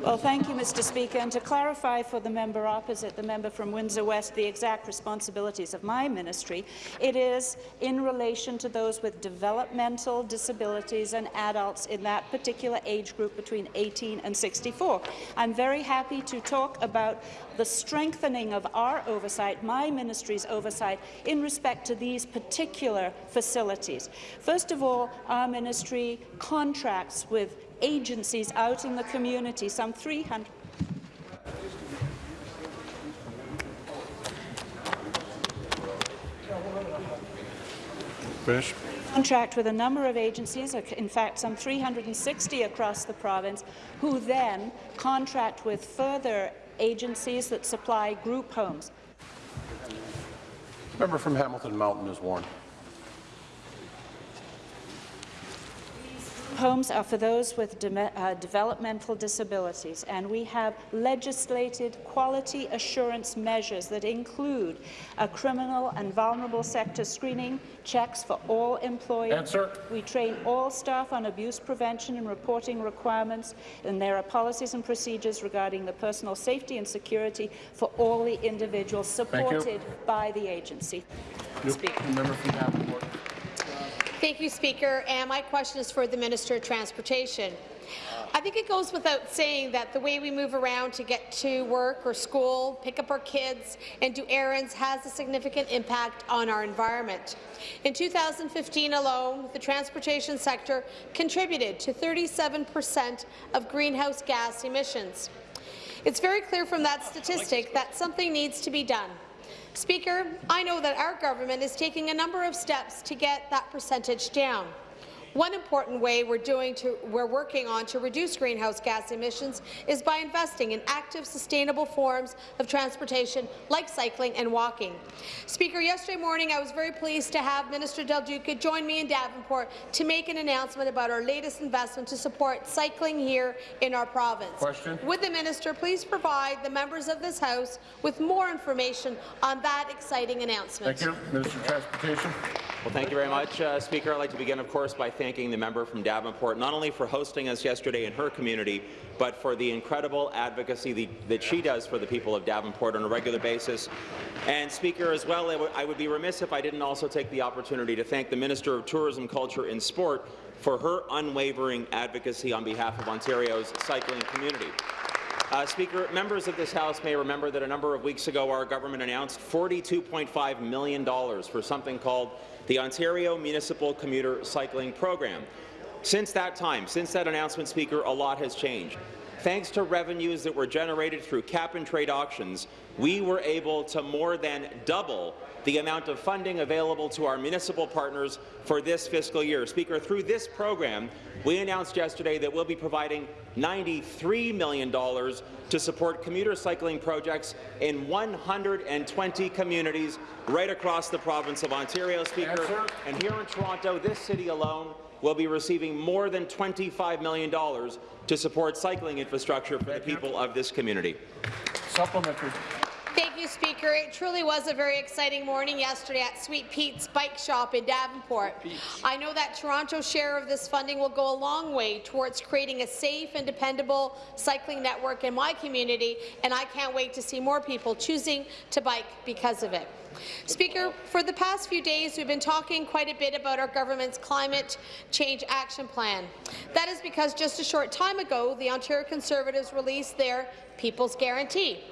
Well, thank you, Mr. Speaker. And to clarify for the member opposite, the member from Windsor West, the exact responsibilities of my ministry, it is in relation to those with developmental disabilities and adults in that particular age group between 18 and 64. I'm very happy to talk about the strengthening of our oversight, my ministry's oversight, in respect to these particular facilities. First of all, our ministry contracts with agencies out in the community, some 300 Finish. contract with a number of agencies, in fact some 360 across the province, who then contract with further agencies that supply group homes. Member from Hamilton Mountain is warned. Homes are for those with de uh, developmental disabilities, and we have legislated quality assurance measures that include a criminal and vulnerable sector screening, checks for all employees. Answer. We train all staff on abuse prevention and reporting requirements, and there are policies and procedures regarding the personal safety and security for all the individuals supported by the agency. Speaker. Thank you, Speaker. And my question is for the Minister of Transportation. I think it goes without saying that the way we move around to get to work or school, pick up our kids, and do errands has a significant impact on our environment. In 2015 alone, the transportation sector contributed to 37 per cent of greenhouse gas emissions. It's very clear from that statistic that something needs to be done. Speaker, I know that our government is taking a number of steps to get that percentage down. One important way we're, doing to, we're working on to reduce greenhouse gas emissions is by investing in active, sustainable forms of transportation like cycling and walking. Speaker, yesterday morning I was very pleased to have Minister Del Duca join me in Davenport to make an announcement about our latest investment to support cycling here in our province. Question. Would the minister please provide the members of this House with more information on that exciting announcement? Thank you. Minister of Transportation. Well, thank you very much, uh, Speaker. I'd like to begin, of course, by thanking the member from Davenport, not only for hosting us yesterday in her community, but for the incredible advocacy the, that she does for the people of Davenport on a regular basis. And, Speaker, as well, I would be remiss if I didn't also take the opportunity to thank the Minister of Tourism, Culture and Sport for her unwavering advocacy on behalf of Ontario's cycling community. Uh, Speaker, members of this House may remember that a number of weeks ago our government announced $42.5 million for something called the Ontario Municipal Commuter Cycling Program. Since that time, since that announcement, Speaker, a lot has changed. Thanks to revenues that were generated through cap-and-trade auctions, we were able to more than double the amount of funding available to our municipal partners for this fiscal year. Speaker, through this program, we announced yesterday that we'll be providing $93 million to support commuter cycling projects in 120 communities right across the province of Ontario, Speaker. And here in Toronto, this city alone will be receiving more than $25 million to support cycling infrastructure for the people of this community. Supplementary. Thank you, Speaker. It truly was a very exciting morning yesterday at Sweet Pete's Bike Shop in Davenport. I know that Toronto's share of this funding will go a long way towards creating a safe and dependable cycling network in my community, and I can't wait to see more people choosing to bike because of it. Speaker, for the past few days, we've been talking quite a bit about our government's climate change action plan. That is because just a short time ago, the Ontario Conservatives released their People's Guarantee.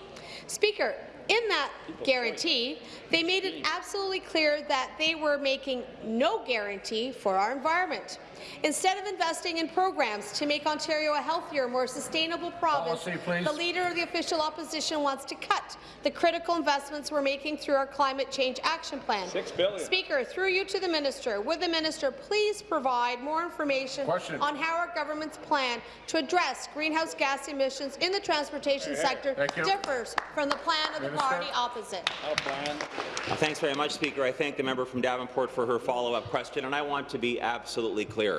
Speaker, in that guarantee, they made it absolutely clear that they were making no guarantee for our environment. Instead of investing in programs to make Ontario a healthier, more sustainable province, Policy, the leader of the official opposition wants to cut the critical investments we're making through our climate change action plan. Six billion. Speaker, through you to the minister, would the minister please provide more information Question. on how our government's plan to address greenhouse gas emissions in the transportation sector Thank differs from the plan of the party opposite? Uh, Thanks very much, Speaker. I thank the member from Davenport for her follow-up question, and I want to be absolutely clear.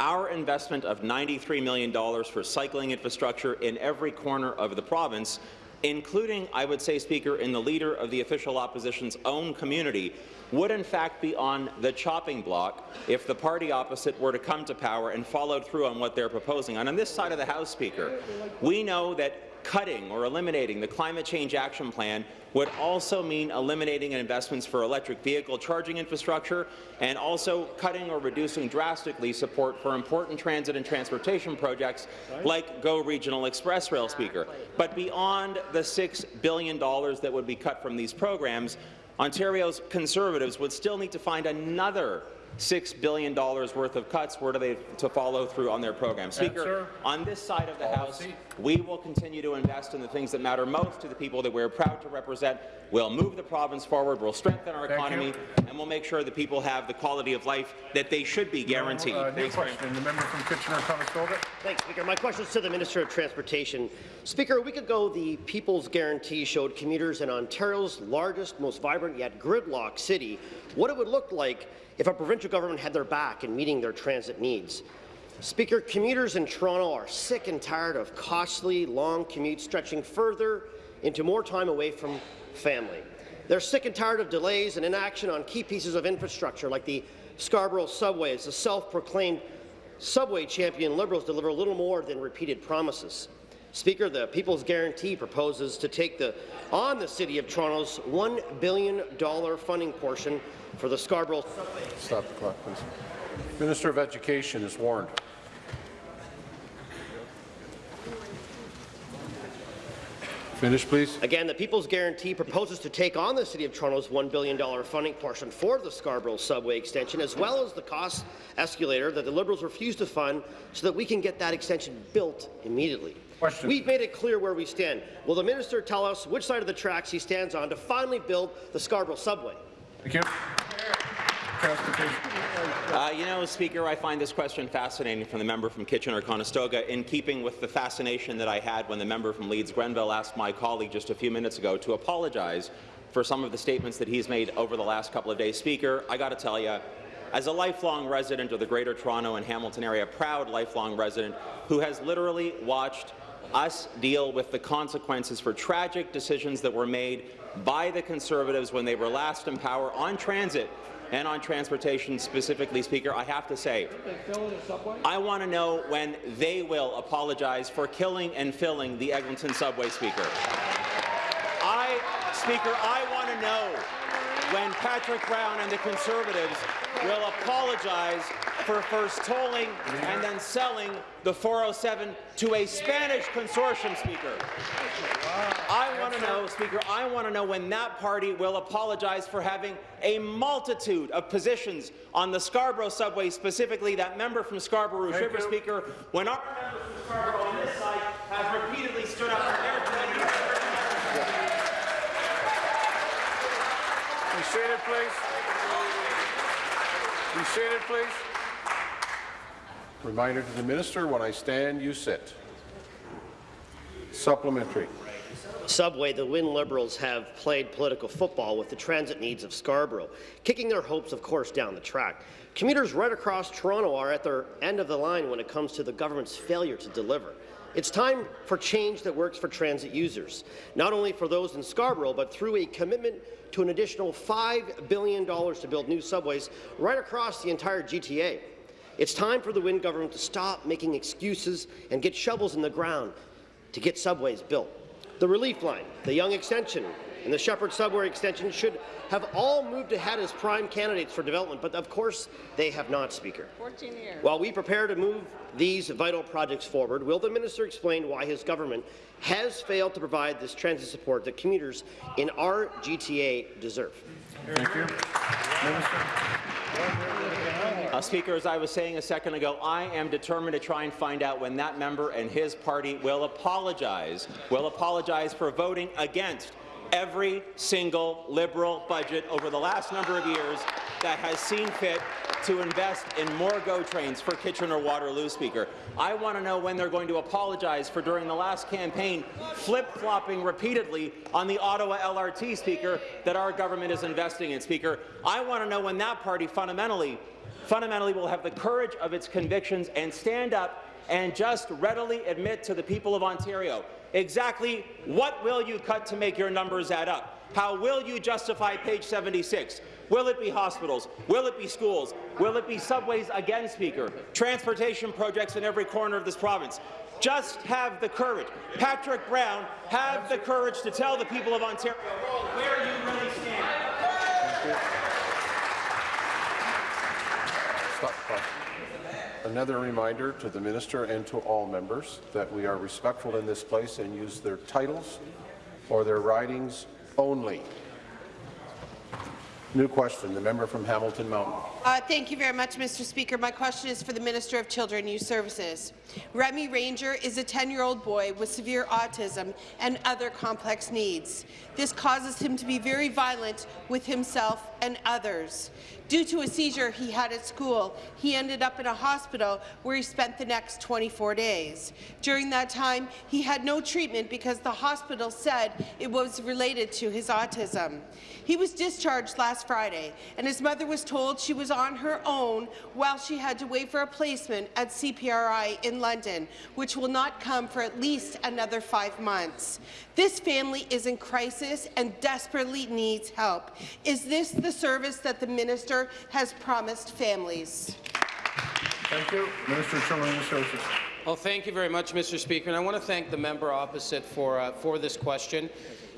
Our investment of $93 million for cycling infrastructure in every corner of the province, including, I would say, Speaker, in the leader of the official opposition's own community, would in fact be on the chopping block if the party opposite were to come to power and followed through on what they're proposing. And on this side of the House, Speaker, we know that cutting or eliminating the Climate Change Action Plan would also mean eliminating investments for electric vehicle charging infrastructure and also cutting or reducing drastically support for important transit and transportation projects like GO Regional Express Rail Speaker. But beyond the $6 billion that would be cut from these programs, Ontario's Conservatives would still need to find another $6 billion worth of cuts were they to follow through on their program. Speaker, Answer. on this side of the House, Policy. We will continue to invest in the things that matter most to the people that we're proud to represent. We'll move the province forward, we'll strengthen our Thank economy, you. and we'll make sure that people have the quality of life that they should be guaranteed. Uh, new Thanks question. The member from Kitchener-Conestoga. Thanks, Speaker. My question is to the Minister of Transportation. Speaker, a week ago, the People's Guarantee showed commuters in Ontario's largest, most vibrant yet gridlocked city what it would look like if a provincial government had their back in meeting their transit needs. Speaker, commuters in Toronto are sick and tired of costly, long commutes stretching further into more time away from family. They're sick and tired of delays and inaction on key pieces of infrastructure like the Scarborough subway as the self-proclaimed subway champion Liberals deliver little more than repeated promises. Speaker, the People's Guarantee proposes to take the, on the City of Toronto's $1 billion funding portion for the Scarborough Stop the clock, please. Minister of Education is warned. Finish, please. Again, the People's Guarantee proposes to take on the City of Toronto's $1 billion funding portion for the Scarborough subway extension, as well as the cost escalator that the Liberals refuse to fund so that we can get that extension built immediately. Question. We've made it clear where we stand. Will the minister tell us which side of the tracks he stands on to finally build the Scarborough subway? Thank you. Uh, you know, Speaker, I find this question fascinating from the member from Kitchener-Conestoga, in keeping with the fascination that I had when the member from Leeds-Grenville asked my colleague just a few minutes ago to apologize for some of the statements that he's made over the last couple of days. Speaker, I got to tell you, as a lifelong resident of the Greater Toronto and Hamilton area, a proud lifelong resident who has literally watched us deal with the consequences for tragic decisions that were made by the Conservatives when they were last in power on transit and on transportation specifically, Speaker, I have to say, I want to know when they will apologize for killing and filling the Eglinton subway, Speaker. I, Speaker, I want to know when Patrick Brown and the Conservatives will apologize for first tolling and then selling the 407 to a Spanish consortium, Speaker. I want to know, Speaker, I want to know when that party will apologize for having a multitude of positions on the Scarborough subway, specifically that member from Scarborough Thank River, you. Speaker, when our member from Scarborough on this side has repeatedly stood up for their. Be seated, please. Be seated, please. Reminder to the minister, when I stand, you sit. Supplementary. Subway, the Wynne Liberals have played political football with the transit needs of Scarborough, kicking their hopes, of course, down the track. Commuters right across Toronto are at their end of the line when it comes to the government's failure to deliver. It's time for change that works for transit users, not only for those in Scarborough, but through a commitment to an additional $5 billion to build new subways right across the entire GTA. It's time for the Wynne government to stop making excuses and get shovels in the ground to get subways built. The Relief Line, the Yonge Extension, and the Sheppard Subway Extension should have all moved ahead as prime candidates for development, but of course they have not, Speaker. 14 years. While we prepare to move these vital projects forward, will the minister explain why his government has failed to provide this transit support that commuters in our GTA deserve? Thank you. Uh, Speaker, as I was saying a second ago, I am determined to try and find out when that member and his party will apologize, will apologize for voting against every single Liberal budget over the last number of years that has seen fit to invest in more GO trains for Kitchener-Waterloo, Speaker. I want to know when they're going to apologize for, during the last campaign, flip-flopping repeatedly on the Ottawa LRT, Speaker, that our government is investing in, Speaker. I want to know when that party fundamentally, fundamentally will have the courage of its convictions and stand up and just readily admit to the people of Ontario exactly what will you cut to make your numbers add up? How will you justify page 76? Will it be hospitals? Will it be schools? Will it be subways again, Speaker? Transportation projects in every corner of this province. Just have the courage. Patrick Brown, have the courage to tell the people of Ontario where you really stand. Stop. Stop. Another reminder to the minister and to all members that we are respectful in this place and use their titles or their ridings only. New question, the member from Hamilton Mountain. Uh, thank you very much, Mr. Speaker. My question is for the Minister of Children and Youth Services. Remy Ranger is a 10-year-old boy with severe autism and other complex needs. This causes him to be very violent with himself and others. Due to a seizure he had at school, he ended up in a hospital where he spent the next 24 days. During that time, he had no treatment because the hospital said it was related to his autism. He was discharged last Friday, and his mother was told she was on her own while she had to wait for a placement at CPRI in London, which will not come for at least another five months. This family is in crisis and desperately needs help. Is this the service that the minister has promised families? Thank you. Minister of Children and Youth Services. Well, thank you very much, Mr. Speaker, and I want to thank the member opposite for uh, for this question.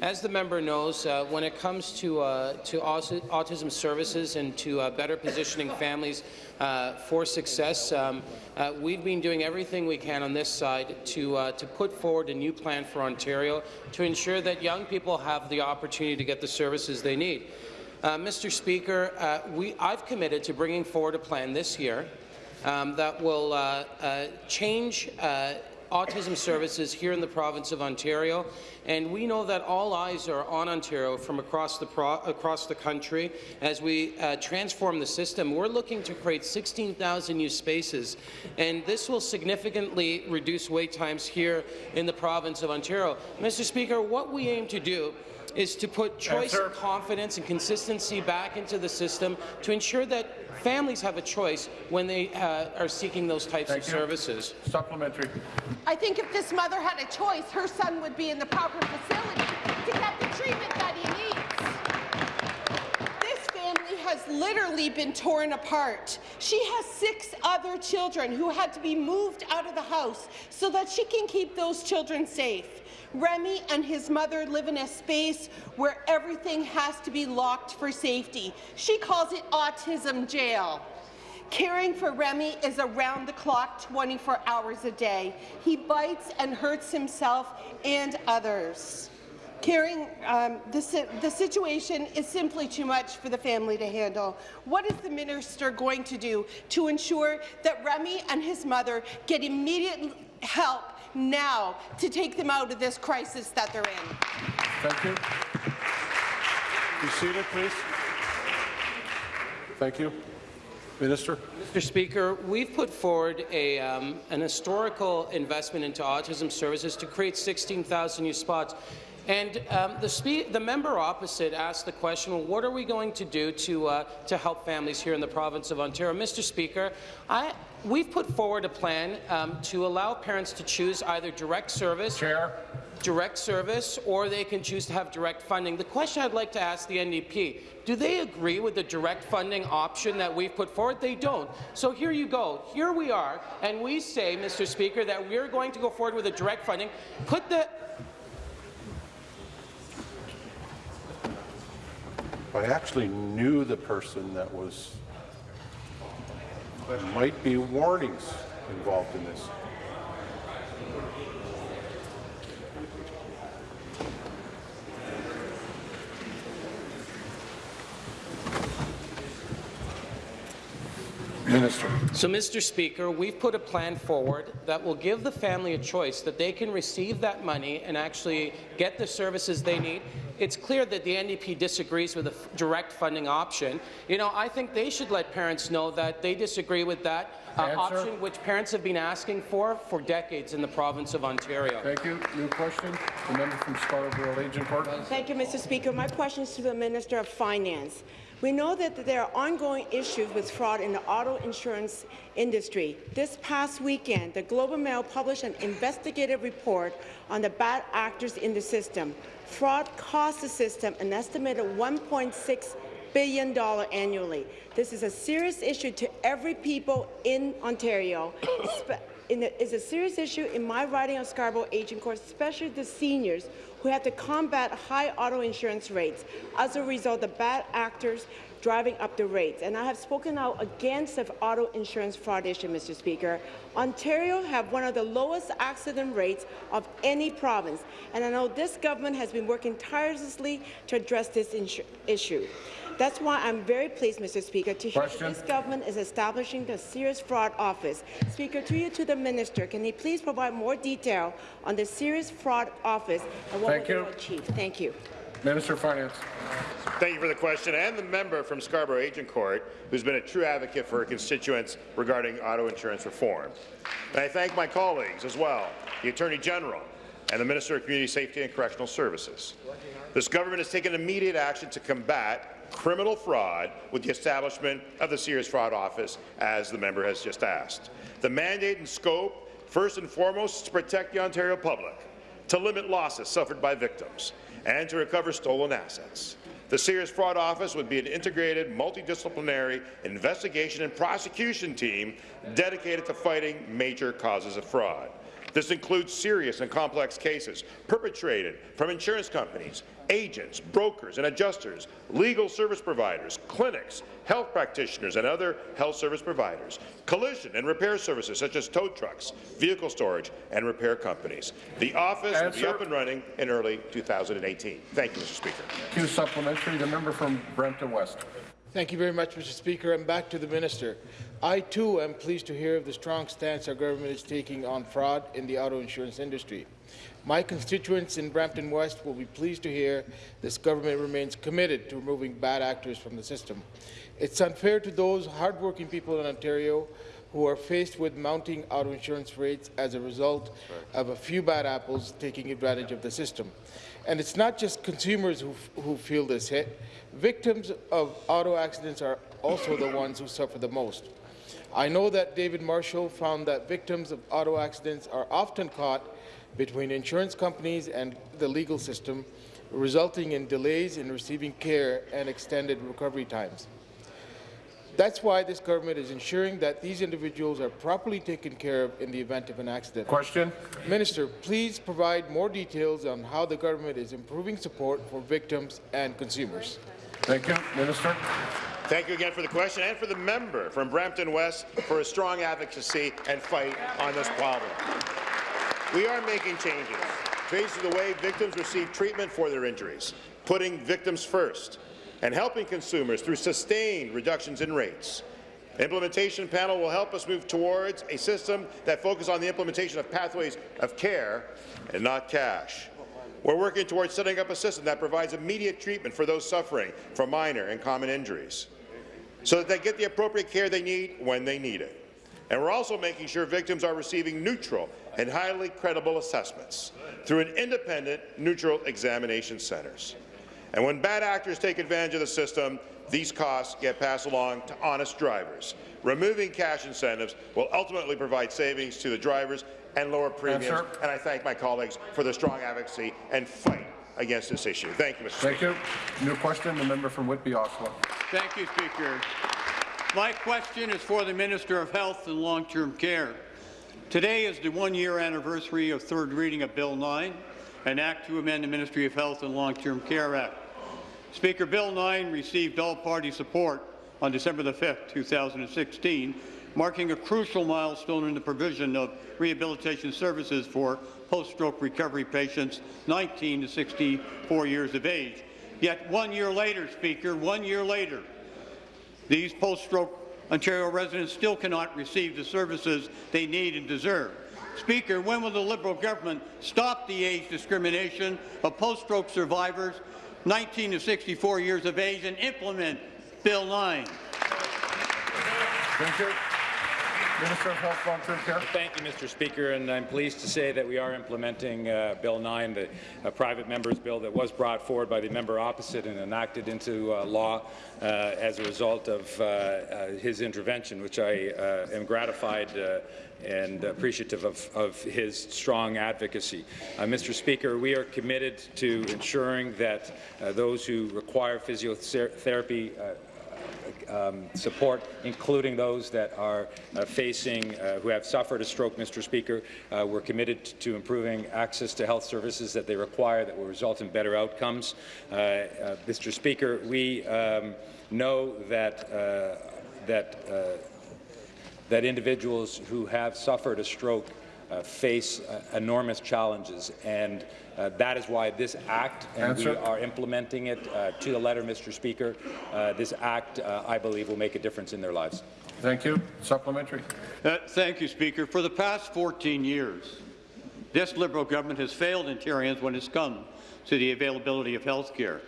As the member knows, uh, when it comes to uh, to autism services and to uh, better positioning families uh, for success, um, uh, we've been doing everything we can on this side to to put forward a new plan for Ontario to ensure that young people have the opportunity to get the services they need. Mr. Speaker, we, I've committed to bringing forward a plan this year um, that will uh, uh, change uh, autism services here in the province of Ontario, and we know that all eyes are on Ontario from across the, across the country as we uh, transform the system. We're looking to create 16,000 new spaces, and this will significantly reduce wait times here in the province of Ontario. Mr. Speaker, what we aim to do is to put choice and confidence and consistency back into the system to ensure that families have a choice when they uh, are seeking those types Thank of you. services. Supplementary. I think if this mother had a choice, her son would be in the proper facility to get the treatment that he needs. This family has literally been torn apart. She has six other children who had to be moved out of the house so that she can keep those children safe. Remy and his mother live in a space where everything has to be locked for safety. She calls it autism jail. Caring for Remy is around the clock 24 hours a day. He bites and hurts himself and others. Caring, um, the, the situation is simply too much for the family to handle. What is the minister going to do to ensure that Remy and his mother get immediate help now to take them out of this crisis that they're in? Thank you. Be seated, please. Thank you. Minister. Mr. Speaker, we've put forward a, um, an historical investment into autism services to create 16,000 new spots. And um, the, the, member opposite asked the question, well, what are we going to do to, uh, to help families here in the province of Ontario? Mr. Speaker, I, we've put forward a plan um, to allow parents to choose either direct service, Chair. direct service, or they can choose to have direct funding. The question I'd like to ask the NDP, do they agree with the direct funding option that we've put forward? They don't. So here you go. Here we are, and we say, Mr. Speaker, that we're going to go forward with a direct funding. Put the I actually knew the person that was, might be warnings involved in this. Minister. So, Mr. Speaker, we've put a plan forward that will give the family a choice that they can receive that money and actually get the services they need. It's clear that the NDP disagrees with the direct funding option. You know, I think they should let parents know that they disagree with that uh, option, which parents have been asking for for decades in the province of Ontario. Thank you. New question. The member from Scarborough Agincourt. Thank you, Mr. Speaker. My question is to the Minister of Finance. We know that there are ongoing issues with fraud in the auto insurance industry. This past weekend, the Globe and Mail published an investigative report on the bad actors in the system. Fraud costs the system an estimated $1.6 billion annually. This is a serious issue to every people in Ontario. It's a serious issue in my riding of Scarborough Agincourt, especially the seniors who have to combat high auto insurance rates as a result of bad actors driving up the rates. And I have spoken out against the auto insurance fraud issue, Mr. Speaker. Ontario have one of the lowest accident rates of any province, and I know this government has been working tirelessly to address this issue. That's why I'm very pleased, Mr. Speaker, to hear Question. that this government is establishing the Serious Fraud Office. Speaker, to you to the minister, can he please provide more detail on the Serious Fraud Office and what Thank will you. achieve? Thank you. Minister of Finance. Thank you for the question, and the member from Scarborough Agincourt, who's been a true advocate for her constituents regarding auto insurance reform. And I thank my colleagues as well, the Attorney General and the Minister of Community Safety and Correctional Services. This government has taken immediate action to combat criminal fraud with the establishment of the Serious Fraud Office, as the member has just asked. The mandate and scope, first and foremost, is to protect the Ontario public, to limit losses suffered by victims, and to recover stolen assets. The Serious Fraud Office would be an integrated, multidisciplinary investigation and prosecution team dedicated to fighting major causes of fraud. This includes serious and complex cases perpetrated from insurance companies, agents, brokers and adjusters, legal service providers, clinics, health practitioners and other health service providers, collision and repair services such as tow trucks, vehicle storage and repair companies. The office Answer. will be up and running in early 2018. Thank you, Mr. Speaker. Thank. Supplementary. The member from Brampton West. Thank you very much, Mr. Speaker. And back to the minister. I, too, am pleased to hear of the strong stance our government is taking on fraud in the auto insurance industry. My constituents in Brampton West will be pleased to hear this government remains committed to removing bad actors from the system. It's unfair to those hardworking people in Ontario who are faced with mounting auto insurance rates as a result of a few bad apples taking advantage of the system. And it's not just consumers who, who feel this hit. Victims of auto accidents are also the ones who suffer the most. I know that David Marshall found that victims of auto accidents are often caught between insurance companies and the legal system, resulting in delays in receiving care and extended recovery times. That's why this government is ensuring that these individuals are properly taken care of in the event of an accident. Question. Minister, please provide more details on how the government is improving support for victims and consumers. Thank you. Minister. Thank you again for the question and for the member from Brampton West for a strong advocacy and fight on this problem. We are making changes, changing the way victims receive treatment for their injuries, putting victims first, and helping consumers through sustained reductions in rates. The implementation panel will help us move towards a system that focuses on the implementation of pathways of care and not cash. We're working towards setting up a system that provides immediate treatment for those suffering from minor and common injuries, so that they get the appropriate care they need when they need it. And we're also making sure victims are receiving neutral and highly credible assessments through an independent, neutral examination centres. And when bad actors take advantage of the system, these costs get passed along to honest drivers. Removing cash incentives will ultimately provide savings to the drivers and lower premiums. Answer. And I thank my colleagues for their strong advocacy and fight against this issue. Thank you, Mr. Thank Speaker. you. New question, the member from Whitby, Oshawa. Thank you, Speaker. My question is for the Minister of Health and Long-Term Care. Today is the one-year anniversary of third reading of Bill 9, an act to amend the Ministry of Health and Long-Term Care Act. Speaker, Bill 9 received all-party support on December the 5th, 2016, marking a crucial milestone in the provision of rehabilitation services for post-stroke recovery patients 19 to 64 years of age. Yet one year later, Speaker, one year later, these post-stroke Ontario residents still cannot receive the services they need and deserve. Speaker, when will the Liberal government stop the age discrimination of post-stroke survivors 19 to 64 years of age and implement Bill 9? Thank you. Minister of Health, Long-Term Care. Thank you, Mr. Speaker, and I'm pleased to say that we are implementing uh, Bill 9, the uh, private member's bill that was brought forward by the member opposite and enacted into uh, law uh, as a result of uh, uh, his intervention, which I am gratified and appreciative of, of, his strong advocacy. Uh, Mr. Speaker, we are committed to ensuring that uh, those who require physiotherapy uh, um, support, including those that are uh, facing, uh, who have suffered a stroke, Mr. Speaker. Uh, we're committed to improving access to health services that they require that will result in better outcomes. Uh, uh, Mr. Speaker, we um, know that, uh, that, that individuals who have suffered a stroke face enormous challenges, and that is why this act, and Answer. we are implementing it uh, to the letter, Mr. Speaker. Uh, this act, uh, I believe, will make a difference in their lives. Thank you. Supplementary. Uh, thank you, Speaker. For the past 14 years, this Liberal government has failed Ontarians when it's come to the availability of health care.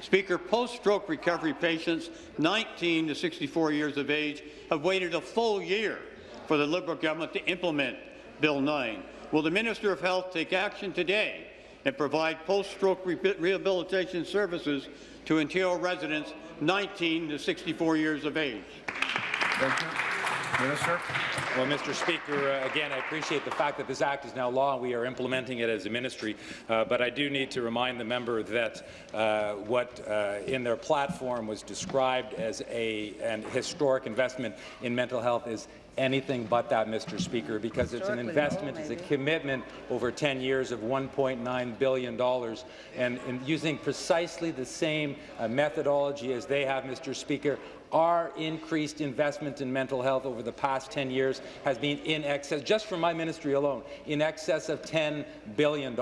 Speaker, post-stroke recovery patients 19 to 64 years of age have waited a full year for the Liberal government to implement Bill 9. Will the Minister of Health take action today and provide post-stroke re rehabilitation services to Ontario residents 19 to 64 years of age. Thank you. Minister. Well, Mr. Speaker, uh, again, I appreciate the fact that this Act is now law and we are implementing it as a ministry, uh, but I do need to remind the member that uh, what uh, in their platform was described as a, an historic investment in mental health is anything but that, Mr. Speaker, because it's an investment, it's a commitment over 10 years of $1.9 billion, and, and, using precisely the same uh, methodology as they have, Mr. Speaker, our increased investment in mental health over the past 10 years has been in excess, just from my ministry alone, in excess of $10 billion.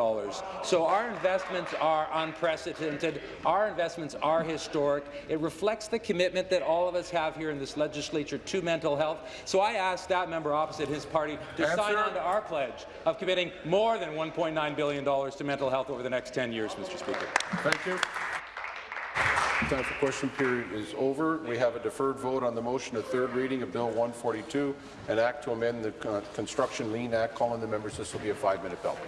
So our investments are unprecedented. Our investments are historic. It reflects the commitment that all of us have here in this legislature to mental health. So I ask that member opposite his party to Answer. sign on to our pledge of committing more than $1.9 billion to mental health over the next 10 years, Mr. Speaker. Thank you. Time for question period is over. We have a deferred vote on the motion of third reading of Bill 142, an act to amend the uh, Construction Lien Act. Calling the members, this will be a five-minute bell.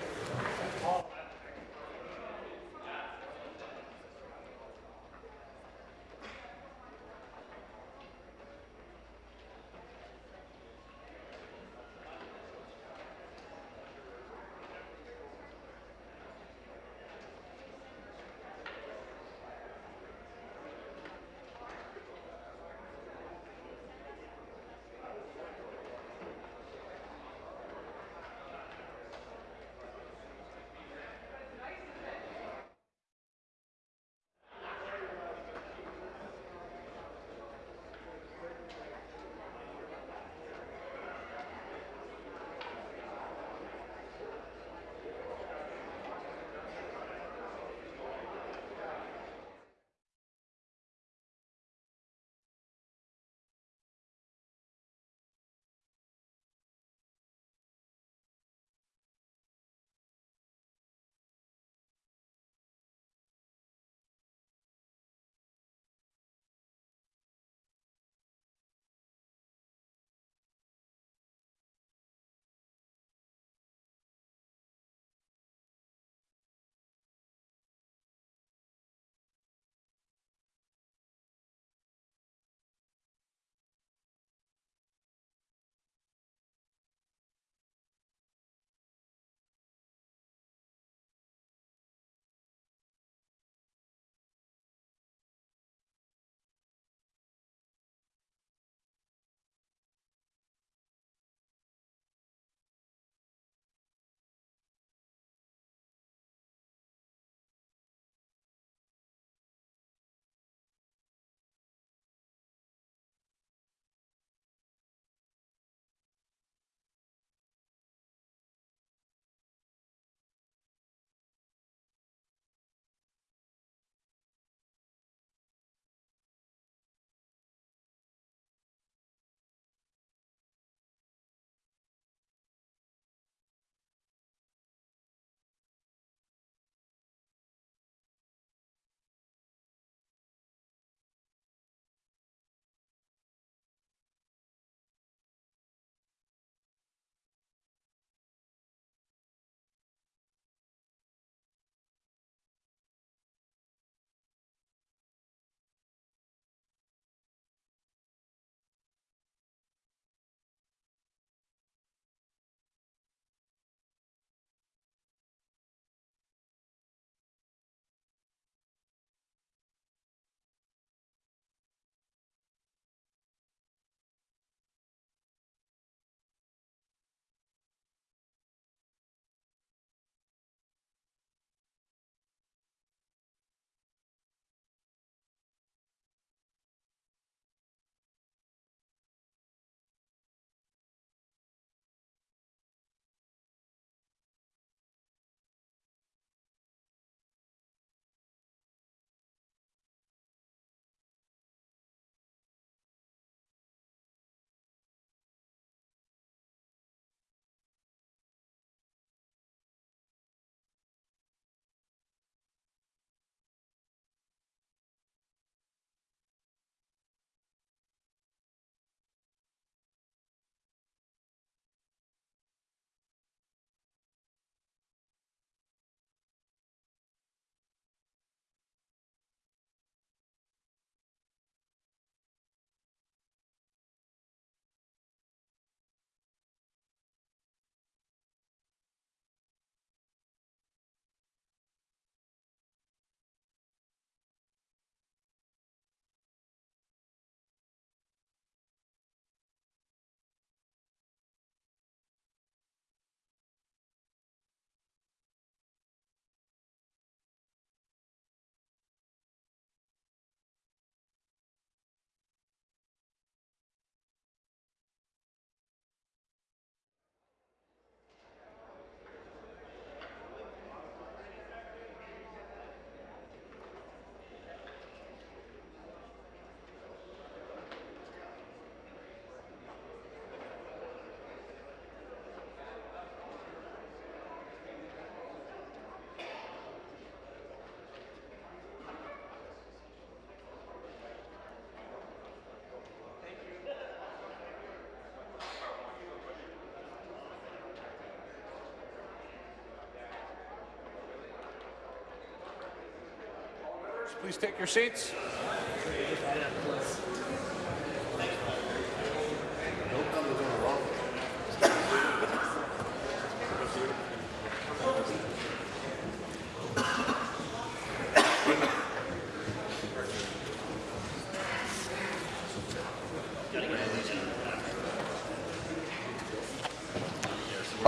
Please take your seats.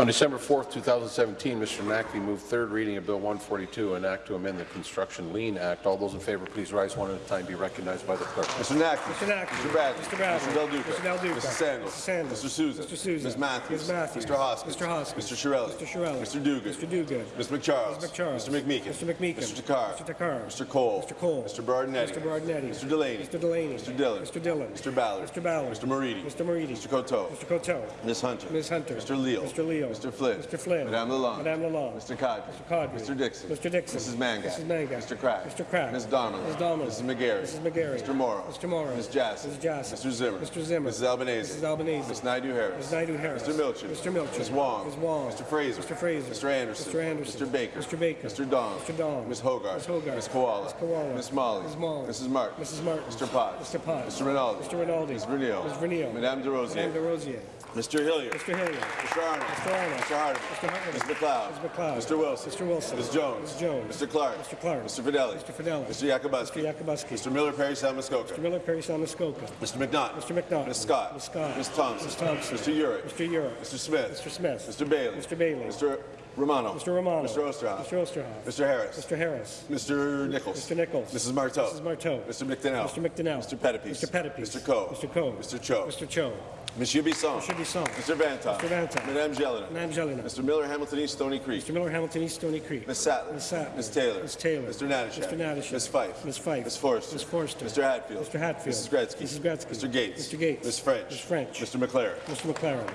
On December 4, 2017, Mr. Naqvi moved third reading of Bill 142, an act to amend the Construction Lien Act. All those in favour, please rise one at a time. Be recognized by the clerk. Mr. Naqvi. Mr. Naqvi. Mr. Bradley. Mr. Bradley. Mr. Del Duca. Mr. Del Duca. Mrs. Sandals. Mrs. Sandals. Mr. Sousa. Mr. Sousa. Ms. Matthews. Ms. Matthews. Mr. Hoskins. Mr. Hoskins. Mr. Chiarelli. Mr. Chiarelli. Mr. Duguid. Mr. Duguid. Ms. McCharles. Mr. McCharles. Mr. McMeekin. Mr. McMeekin. Mr. Takhar. Mr. Takhar. Mr. Colle. Mr. Colle. Mr. Berardinetti. Mr. Berardinetti. Mr. Delaney. Mr. Delaney. Mr. Dhillon. Mr. Dhillon. Mr. Ballard. Mr. Ballard. Mr. Moridi. Mr. Moridi. Mr. Coteau. Mr. Coteau. Ms. Hunter. Ms. Hunter. Mr. Leal. Mr. Leal. Mr. Flynn. Mr. Flynn. Madame Lalonde. Madame Lalonde. Mr. Qaadri. Mr. Qaadri. Mr. Dickson. Mr. Dickson. Mrs. Mangat. Mrs. Mangat. Mr. Crack. Mr. Crack. Ms. Donnelly. Ms. Donnelly. Mrs. McGarry. Mrs. McGarry. Mr. Mauro. Mr. Mauro. Ms. Jaczek. Ms. Jaczek. Mr. Zimmer. Mr. Zimmer. Mrs. Albanese. Mrs. Albanese. Ms. Naidu Harris. Ms. Naidu Harris. Mr. Milczyn. Mr. Milczyn. Ms. Wong. Ms. Wong. Mr. Fraser. Mr. Fraser. Mr. Anderson. Mr. Anderson. Mr. Baker. Mr. Baker. Mr. Dong. Mr. Dong. Ms. Hogarth. Ms. Hogarth. Ms. Kiwala. Ms. Kiwala. Ms. Malhi. Ms. Malhi. Mrs. Martin. Mrs. Martin. Mr. Potts. Mr. Potts. Mr. Rinaldi. Mr. Rinaldi. Ms. Vernile. Ms. Vernile. Madame Des Rosiers. Madame Des Rosiers. Mr. Hillier. Mr. Hillier. Mr. Arnott. Mr. Arnott. Mr. Hardeman. Mr. Hardeman. Ms. MacLeod. Ms. MacLeod. Mr. Wilson. Mr. Wilson. Ms. Jones. Ms. Jones. Mr. Clark. Mr. Clark. Mr. Fedeli. Mr. Fedeli. Mr. Yakabuski. Mr. Yakabuski. Mr. Miller Parry Sound-Muskoka. Mr. Miller Parry Sound-Muskoka. Mr. McNaught. Mr. McNaught. Ms. Scott. Ms. Scott. Ms. Thompson. Ms. Thompson. Mr. Yurek. Mr. Yurek. Mr. Smith. Mr. Smith. Mr. Bailey. Mr. Bailey. Mr. Romano. Mr. Romano. Mr. Oosterhoff. Mr. Oosterhoff. Mr. Harris. Mr. Harris. Mr. Nicholls. Mr. Nicholls. Mrs. Martow. Mrs. Martow. Mr. McDonell. Mr. McDonell. Mr. Pettapiece. Mr. Pettapiece. Mr. Coe. Mr. Coe. Mr. Cho. Mr. Cho. Monsieur Bisson. Monsieur Bisson. Mr. Vanta. Mr. Vanta. Madame Gélinas. Madame Gélinas. Mr. Miller Hamilton East Stoney Creek. Mr. Miller Hamilton East Stoney Creek. Ms. Sattler. Ms. Sattler. Ms. Taylor. Ms. Taylor. Mr. Natyshak. Mr. Natyshak. Ms. Fife. Ms. Fife. Ms. Forster. Ms. Forster. Mr. Hatfield. Mr. Hatfield. Mrs. Gretzky. Mrs. Gretzky. Mr. Gates. Mr. Gates. Ms. French. Ms. French. Mr. MacLaren. Mr. MacLaren.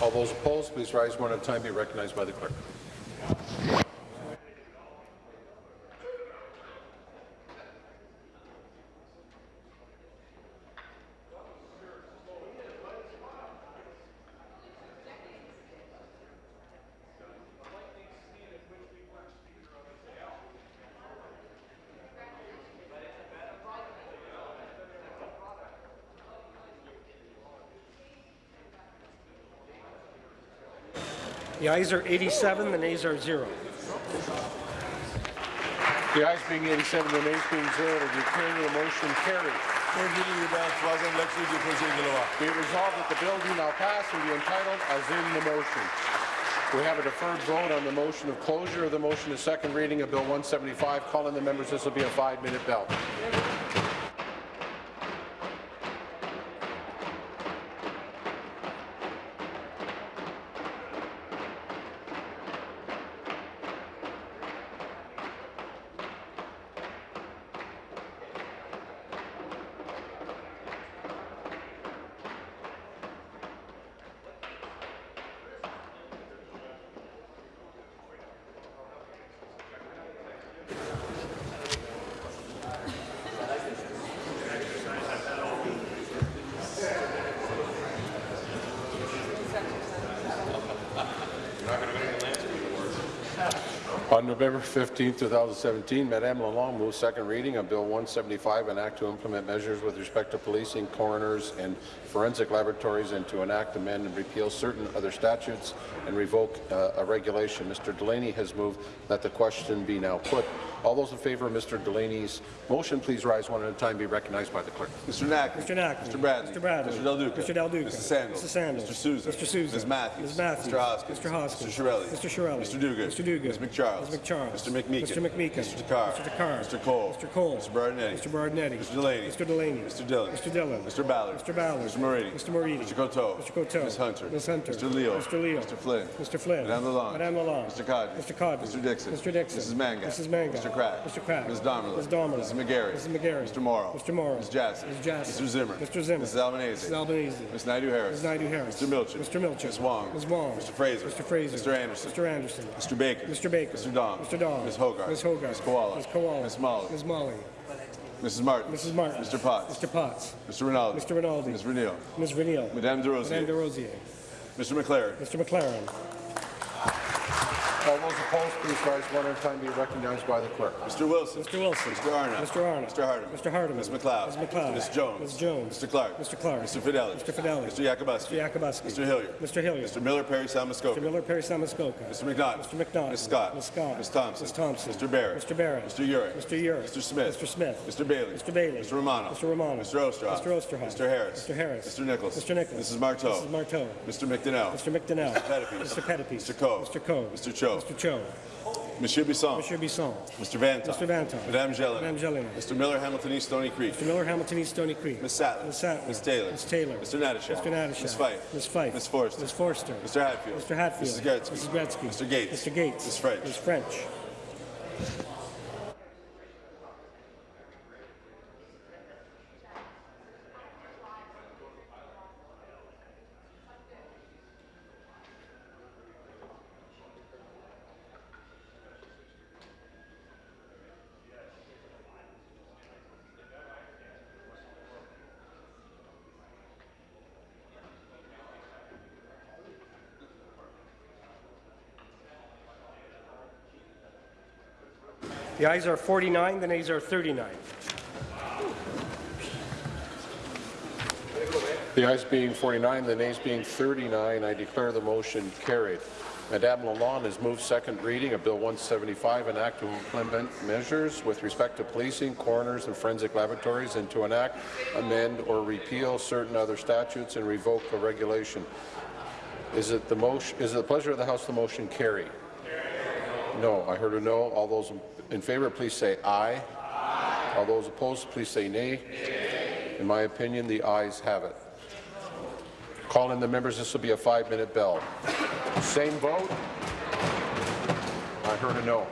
All those opposed, please rise one at a time. Be recognized by the clerk. The ayes are 87, the nays are zero. The ayes being 87, the nays being zero, the declaring the motion carried. Be it resolved that the bill do now pass and be entitled as in the motion. We have a deferred vote on the motion of closure of the motion to second reading of Bill 175. Calling the members, this will be a five-minute bell. November 15, 2017, Madame Lalonde moved second reading of Bill 175, an act to implement measures with respect to policing, coroners, and forensic laboratories, and to enact, amend, and repeal certain other statutes and revoke uh, a regulation. Mr. Delaney has moved that the question be now put. All those in favour of Mr. Delaney's motion, please rise one at a time. Be recognized by the clerk. Mr. Naqvi. Mr. Naqvi. Mr. Bradley. Mr. Bradley. Mr. Del Duca. Mr. Del Duca. Mrs. Sandals. Mrs. Sandals. Mr. Sousa. Mr. Sousa. Ms. Matthews. Ms. Matthews. Mr. Hoskins. Mr. Hoskins. Mr. Chiarelli. Mr. Chiarelli. Mr. Duguid. Mr. Duguid. Ms. McCharles. Ms. McCharles. Mr. McMeekin. Mr. McMeekin. Mr. Takhar. Mr. Takhar. Mr. Colle. Mr. Colle. Mr. Berardinetti. Mr. Berardinetti. Mr. Delaney. Mr. Delaney. Mr. Dhillon. Mr. Dhillon. Mr. Ballard. Mr. Ballard. Mr. Moridi. Mr. Moridi. Mr. Coteau. Mr. Coteau. Ms. Hunter. Ms. Hunter. Mr. Leal. Mr. Leal. Mr. Flynn. Mr. Flynn. Madame Lalonde. Madame Lalonde. Mr. Qaadri. Mr. Qaadri. Mr. Dickson. Mr. Dickson. Mrs. Mangat. Mrs. Mangat. Mr. Crack. Mr. Crack. Ms. Damerla. Ms. Damerla. Mrs. McGarry. Mrs. McGarry. Mr. Mauro. Mr. Mauro. Ms. Jaczek. Ms. Jaczek. Mr. Zimmer. Mr. Zimmer. Mrs. Albanese. Mrs. Albanese. Ms. Naidu Harris. Ms. Naidu Harris. Mr. Milczyn. Mr. Milczyn. Ms. Wong. Ms. Wong. Mr. Fraser. Mr. Fraser. Mr. Anderson. Mr. Anderson. Mr. Baker. Mr. Baker. Mr. Dong. Mr. Dong. Ms. Hogarth. Ms. Hogarth. Ms. Kiwala. Ms. Kiwala. Ms. Malhi. Ms. Malhi. Mrs. Martin. Mrs. Martin. Mr. Potts. Mr. Potts. Mr. Rinaldi. Mr. Rinaldi. Ms. Renil. Ms. Vernile. Madame Des Rosiers. Madame Des Rosiers. Mr. MacLaren. Mr. MacLaren. All those opposed, please rise one at a time, be recognized by the clerk. Mr. Wilson. Mr. Wilson. Mr. Arnott. Mr. Arnott. Mr. Hardeman. Mr. Hardeman. Ms. MacLeod. Ms. MacLeod. Ms. Jones. Ms. Jones. Mr. Clark. Mr. Clark. Mr. Fedeli. Mr. Fedeli. Mr. Yakabuski. Mr. Yakabuski. Mr. Hillier. Mr. Hillier. Mr. Miller, Parry, Sound-Muskoka. Mr. Miller, Parry Sound-Muskoka. Mr. McNaught. Mr. McNaught. Ms. Scott. Ms. Scott. Ms. Thompson. Ms. Thompson. Mr. Barrett. Mr. Barrett. Mr. Yurek. Mr. Yurek. Mr. Smith. Mr. Smith. Mr. Bailey. Mr. Bailey. Mr. Romano. Mr. Romano. Mr. Oosterhoff. Mr. Oosterhoff. Mr. Harris. Mr. Harris. Mr. Nicholls. Mr. Nicholls. Mrs. Martow. Mrs. Martow. Mr. McDonell. Mr. McDonell. Mr. Pettapiece. Mr. Pettapiece. Mr. Coe. Mr. Coe. Mr. Cho. Mr. Cho. Monsieur Bisson. Monsieur Bisson. Mr. Vanthof. Mr. Vanthof. Madame Gélinas. Madame Gélinas. Mr. Miller, Hamilton East, Stoney Creek. Mr. Miller, Hamilton East, Stoney Creek. Ms. Sattler. Ms. Sattler. Ms. Taylor. Ms. Taylor. Mr. Natyshak. Mr. Natyshak. Ms. Fife. Ms. Fife. Ms. Forster. Ms. Forster. Mr. Hatfield. Mr. Hatfield. Mrs. Gretzky. Mrs. Gretzky. Mr. Gates. Mr. Gates. Ms. French. Ms. French. The ayes are 49, the nays are 39. The ayes being 49, the nays being 39, I declare the motion carried. Madame Lalonde has moved second reading of Bill 175, an act to implement measures with respect to policing, coroners, and forensic laboratories, and to enact, amend, or repeal certain other statutes and revoke a regulation. Is it the motion? Is it the pleasure of the House the motion carry? No. I heard a no. All those in favour, please say aye. All those opposed, please say nay. In my opinion, the ayes have it. Call in the members. This will be a five-minute bell. Same vote? I heard a no.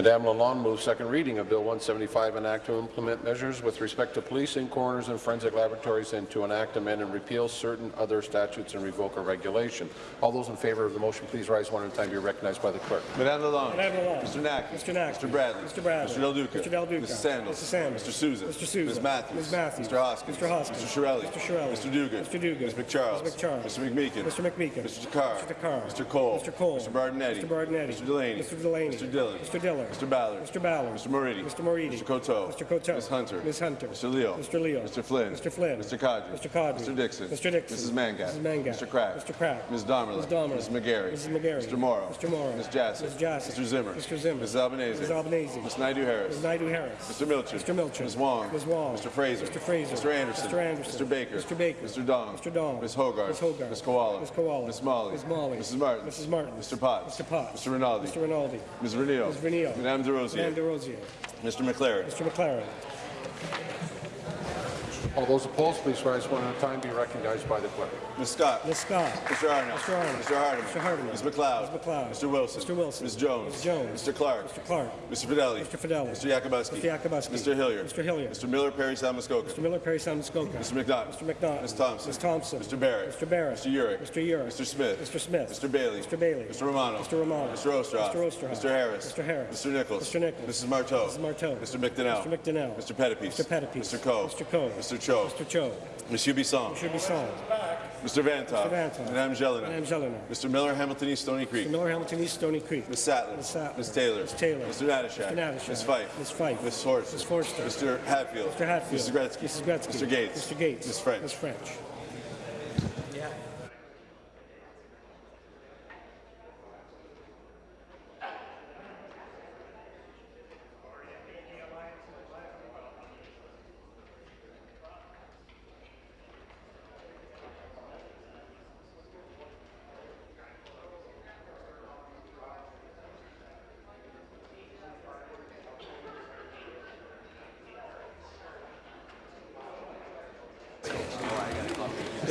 Madame Lalonde moves second reading of Bill 175, an act to implement measures with respect to policing, coroners, and forensic laboratories, and to enact, amend, and repeal certain other statutes and revoke a regulation. All those in favour of the motion, please rise one at a time. Be recognized by the clerk. Madame Lalonde. Madame Lalonde. Mr. Nack. Mr. Nack. Mr. Bradley. Mr. Bradley. Mr. Del Duca. Mr. Del Duca. Mrs. Sandals. Mrs. Sandals. Mr. Sousa. Mr. Sousa. Ms. Matthews. Ms. Matthews. Mr. Hoskins. Mr. Hoskins. Mr. Chiarelli. Mr. Chiarelli. Mr. Duguid. Mr. Duguid. Ms. McCharles. Ms. McCharles. Mr. McMeekin. Mr. McMeekin. Mr. Takhar. Mr. Takhar. Mr. Colle. Mr. Colle. Mr. Berardinetti. Mr. Berardinetti. Mr. Delaney. Mr. Delaney. Mr. Dhillon. Mr. Dhillon. Mr. Ballard. Mr. Ballard. Mr. Moridi. Mr. Moridi. Mr. Coteau. Mr. Coteau. Ms. Hunter. Ms. Hunter. Mr. Leal. Mr. Leal. Mr. Flynn. Mr. Flynn. Mr. Qaadri. Mr. Qaadri. Mr. Dickson. Mr. Dickson. Mrs. Mangat. Mrs. Mangat. Mr. Crack. Mr. Crack. Ms. Damerla. Ms. Damerla. Ms. McGarry. Mrs. McGarry. Mr. Mauro. Mr. Mauro. Ms. Jaczek. Ms. Jaczek. Mr. Zimmer. Mr. Zimmer. Mrs. Albanese. Mrs. Albanese. Ms. Naidu Harris. Ms. Naidu Harris. Mr. Milczyn. Mr. Milczyn. Ms. Wong. Ms. Wong. Mr. Fraser. Mr. Fraser. Mr. Anderson. Mr. Anderson. Mr. Baker. Mr. Baker. Mr. Dong. Mr. Dong. Ms. Hogarth. Ms. Hogarth. Ms. Kiwala. Ms. Kiwala. Ms. Malhi. Ms. Malhi. Mrs. Martin. Mrs. Martin. Mr. Potts. Mr. Potts. Mr. Rinaldi. Mr. Rinaldi. Ms. Renio. Ms. Renio. Madame De Madame De Rosier. Rosier. Mr. MacLaren. Mr. MacLaren. All those opposed, please rise one at a time. Be recognized by the clerk. Ms. Scott. Ms. Scott. Mr. Arnott. Mr. Arnott. Mr. Hardeman. Mr. Hardeman. Ms. MacLeod. Ms. MacLeod. Mr. Wilson. Mr. Wilson. Ms. Jones. Ms. Jones. Mr. Clark. Mr. Clark. Mr. Fedeli. Mr. Fedeli. Mr. Yakabuski. Mr. Yakabuski. Mr. Hillier. Mr. Hillier. Mr. Miller, Parry, Sound-Muskoka. Mr. Miller, Parry Sound-Muskoka. Mr. McNaught. Mr. McNaught. Ms. Thompson. Ms. Thompson. Mr. Barrett. Mr. Barrett. Mr. Yurek. Mr. Yurek. Mr. Smith. Mr. Smith. Mr. Bailey. Mr. Bailey. Mr. Romano. Mr. Romano. Mr. Oosterhoff. Mr. Oosterhoff. Mr. Harris. Mr. Harris. Mr. Nicholls. Mr. Nicholls. Mrs. Martow. Mrs. Martow. Mr. McDonell. Mr. McDonell. Mr. Pettapiece. Mr. Pettapiece. Mr. Coe. Mr. Coe. Mr. Cho. Mr. Cho. Monsieur Bisson. Mr. Bisson. Mr. Vanthof. Mr. Vanthof. Madame Gélinas. Madame Gélinas. Mr. Miller, Hamilton East, Stoney Creek. Mr. Miller, Hamilton East, Stoney Creek. Ms. Sattler. Ms. Sattler. Ms. Taylor. Ms. Taylor. Mr. Natyshak. Mr. Natyshak. Ms. Fife. Ms. Fife. Ms. Forster. Ms. Forster. Mr. Hatfield. Mr. Hatfield. Mrs. Gretzky. Mrs. Gretzky. Mr. Gates. Mr. Gates. Ms. French. Ms. French.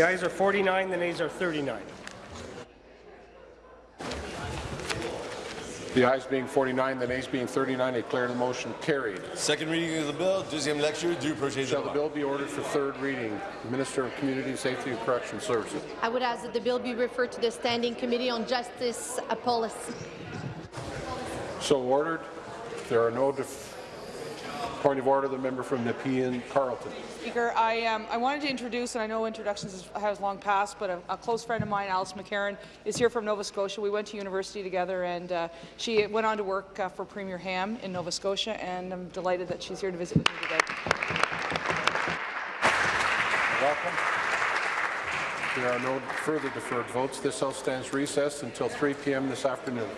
Ayes are 49, the nays are 39. The ayes being 49, the nays being 39, I declare the motion carried. Second reading of the bill, deuxième lecture du projet de Shall the bill be ordered for third reading? Minister of Community Safety and Correction Services. I would ask that the bill be referred to the Standing Committee on Justice Policy. So ordered. There are no def- point of order. The member from Nepean Carleton. Speaker, I, um, I wanted to introduce, and I know introductions has long passed, but a, a close friend of mine, Alice McCarron, is here from Nova Scotia. We went to university together, and uh, she went on to work uh, for Premier Hamm in Nova Scotia, and I'm delighted that she's here to visit with me today. Welcome. There are no further deferred votes. This House stands recessed until 3 p.m. this afternoon.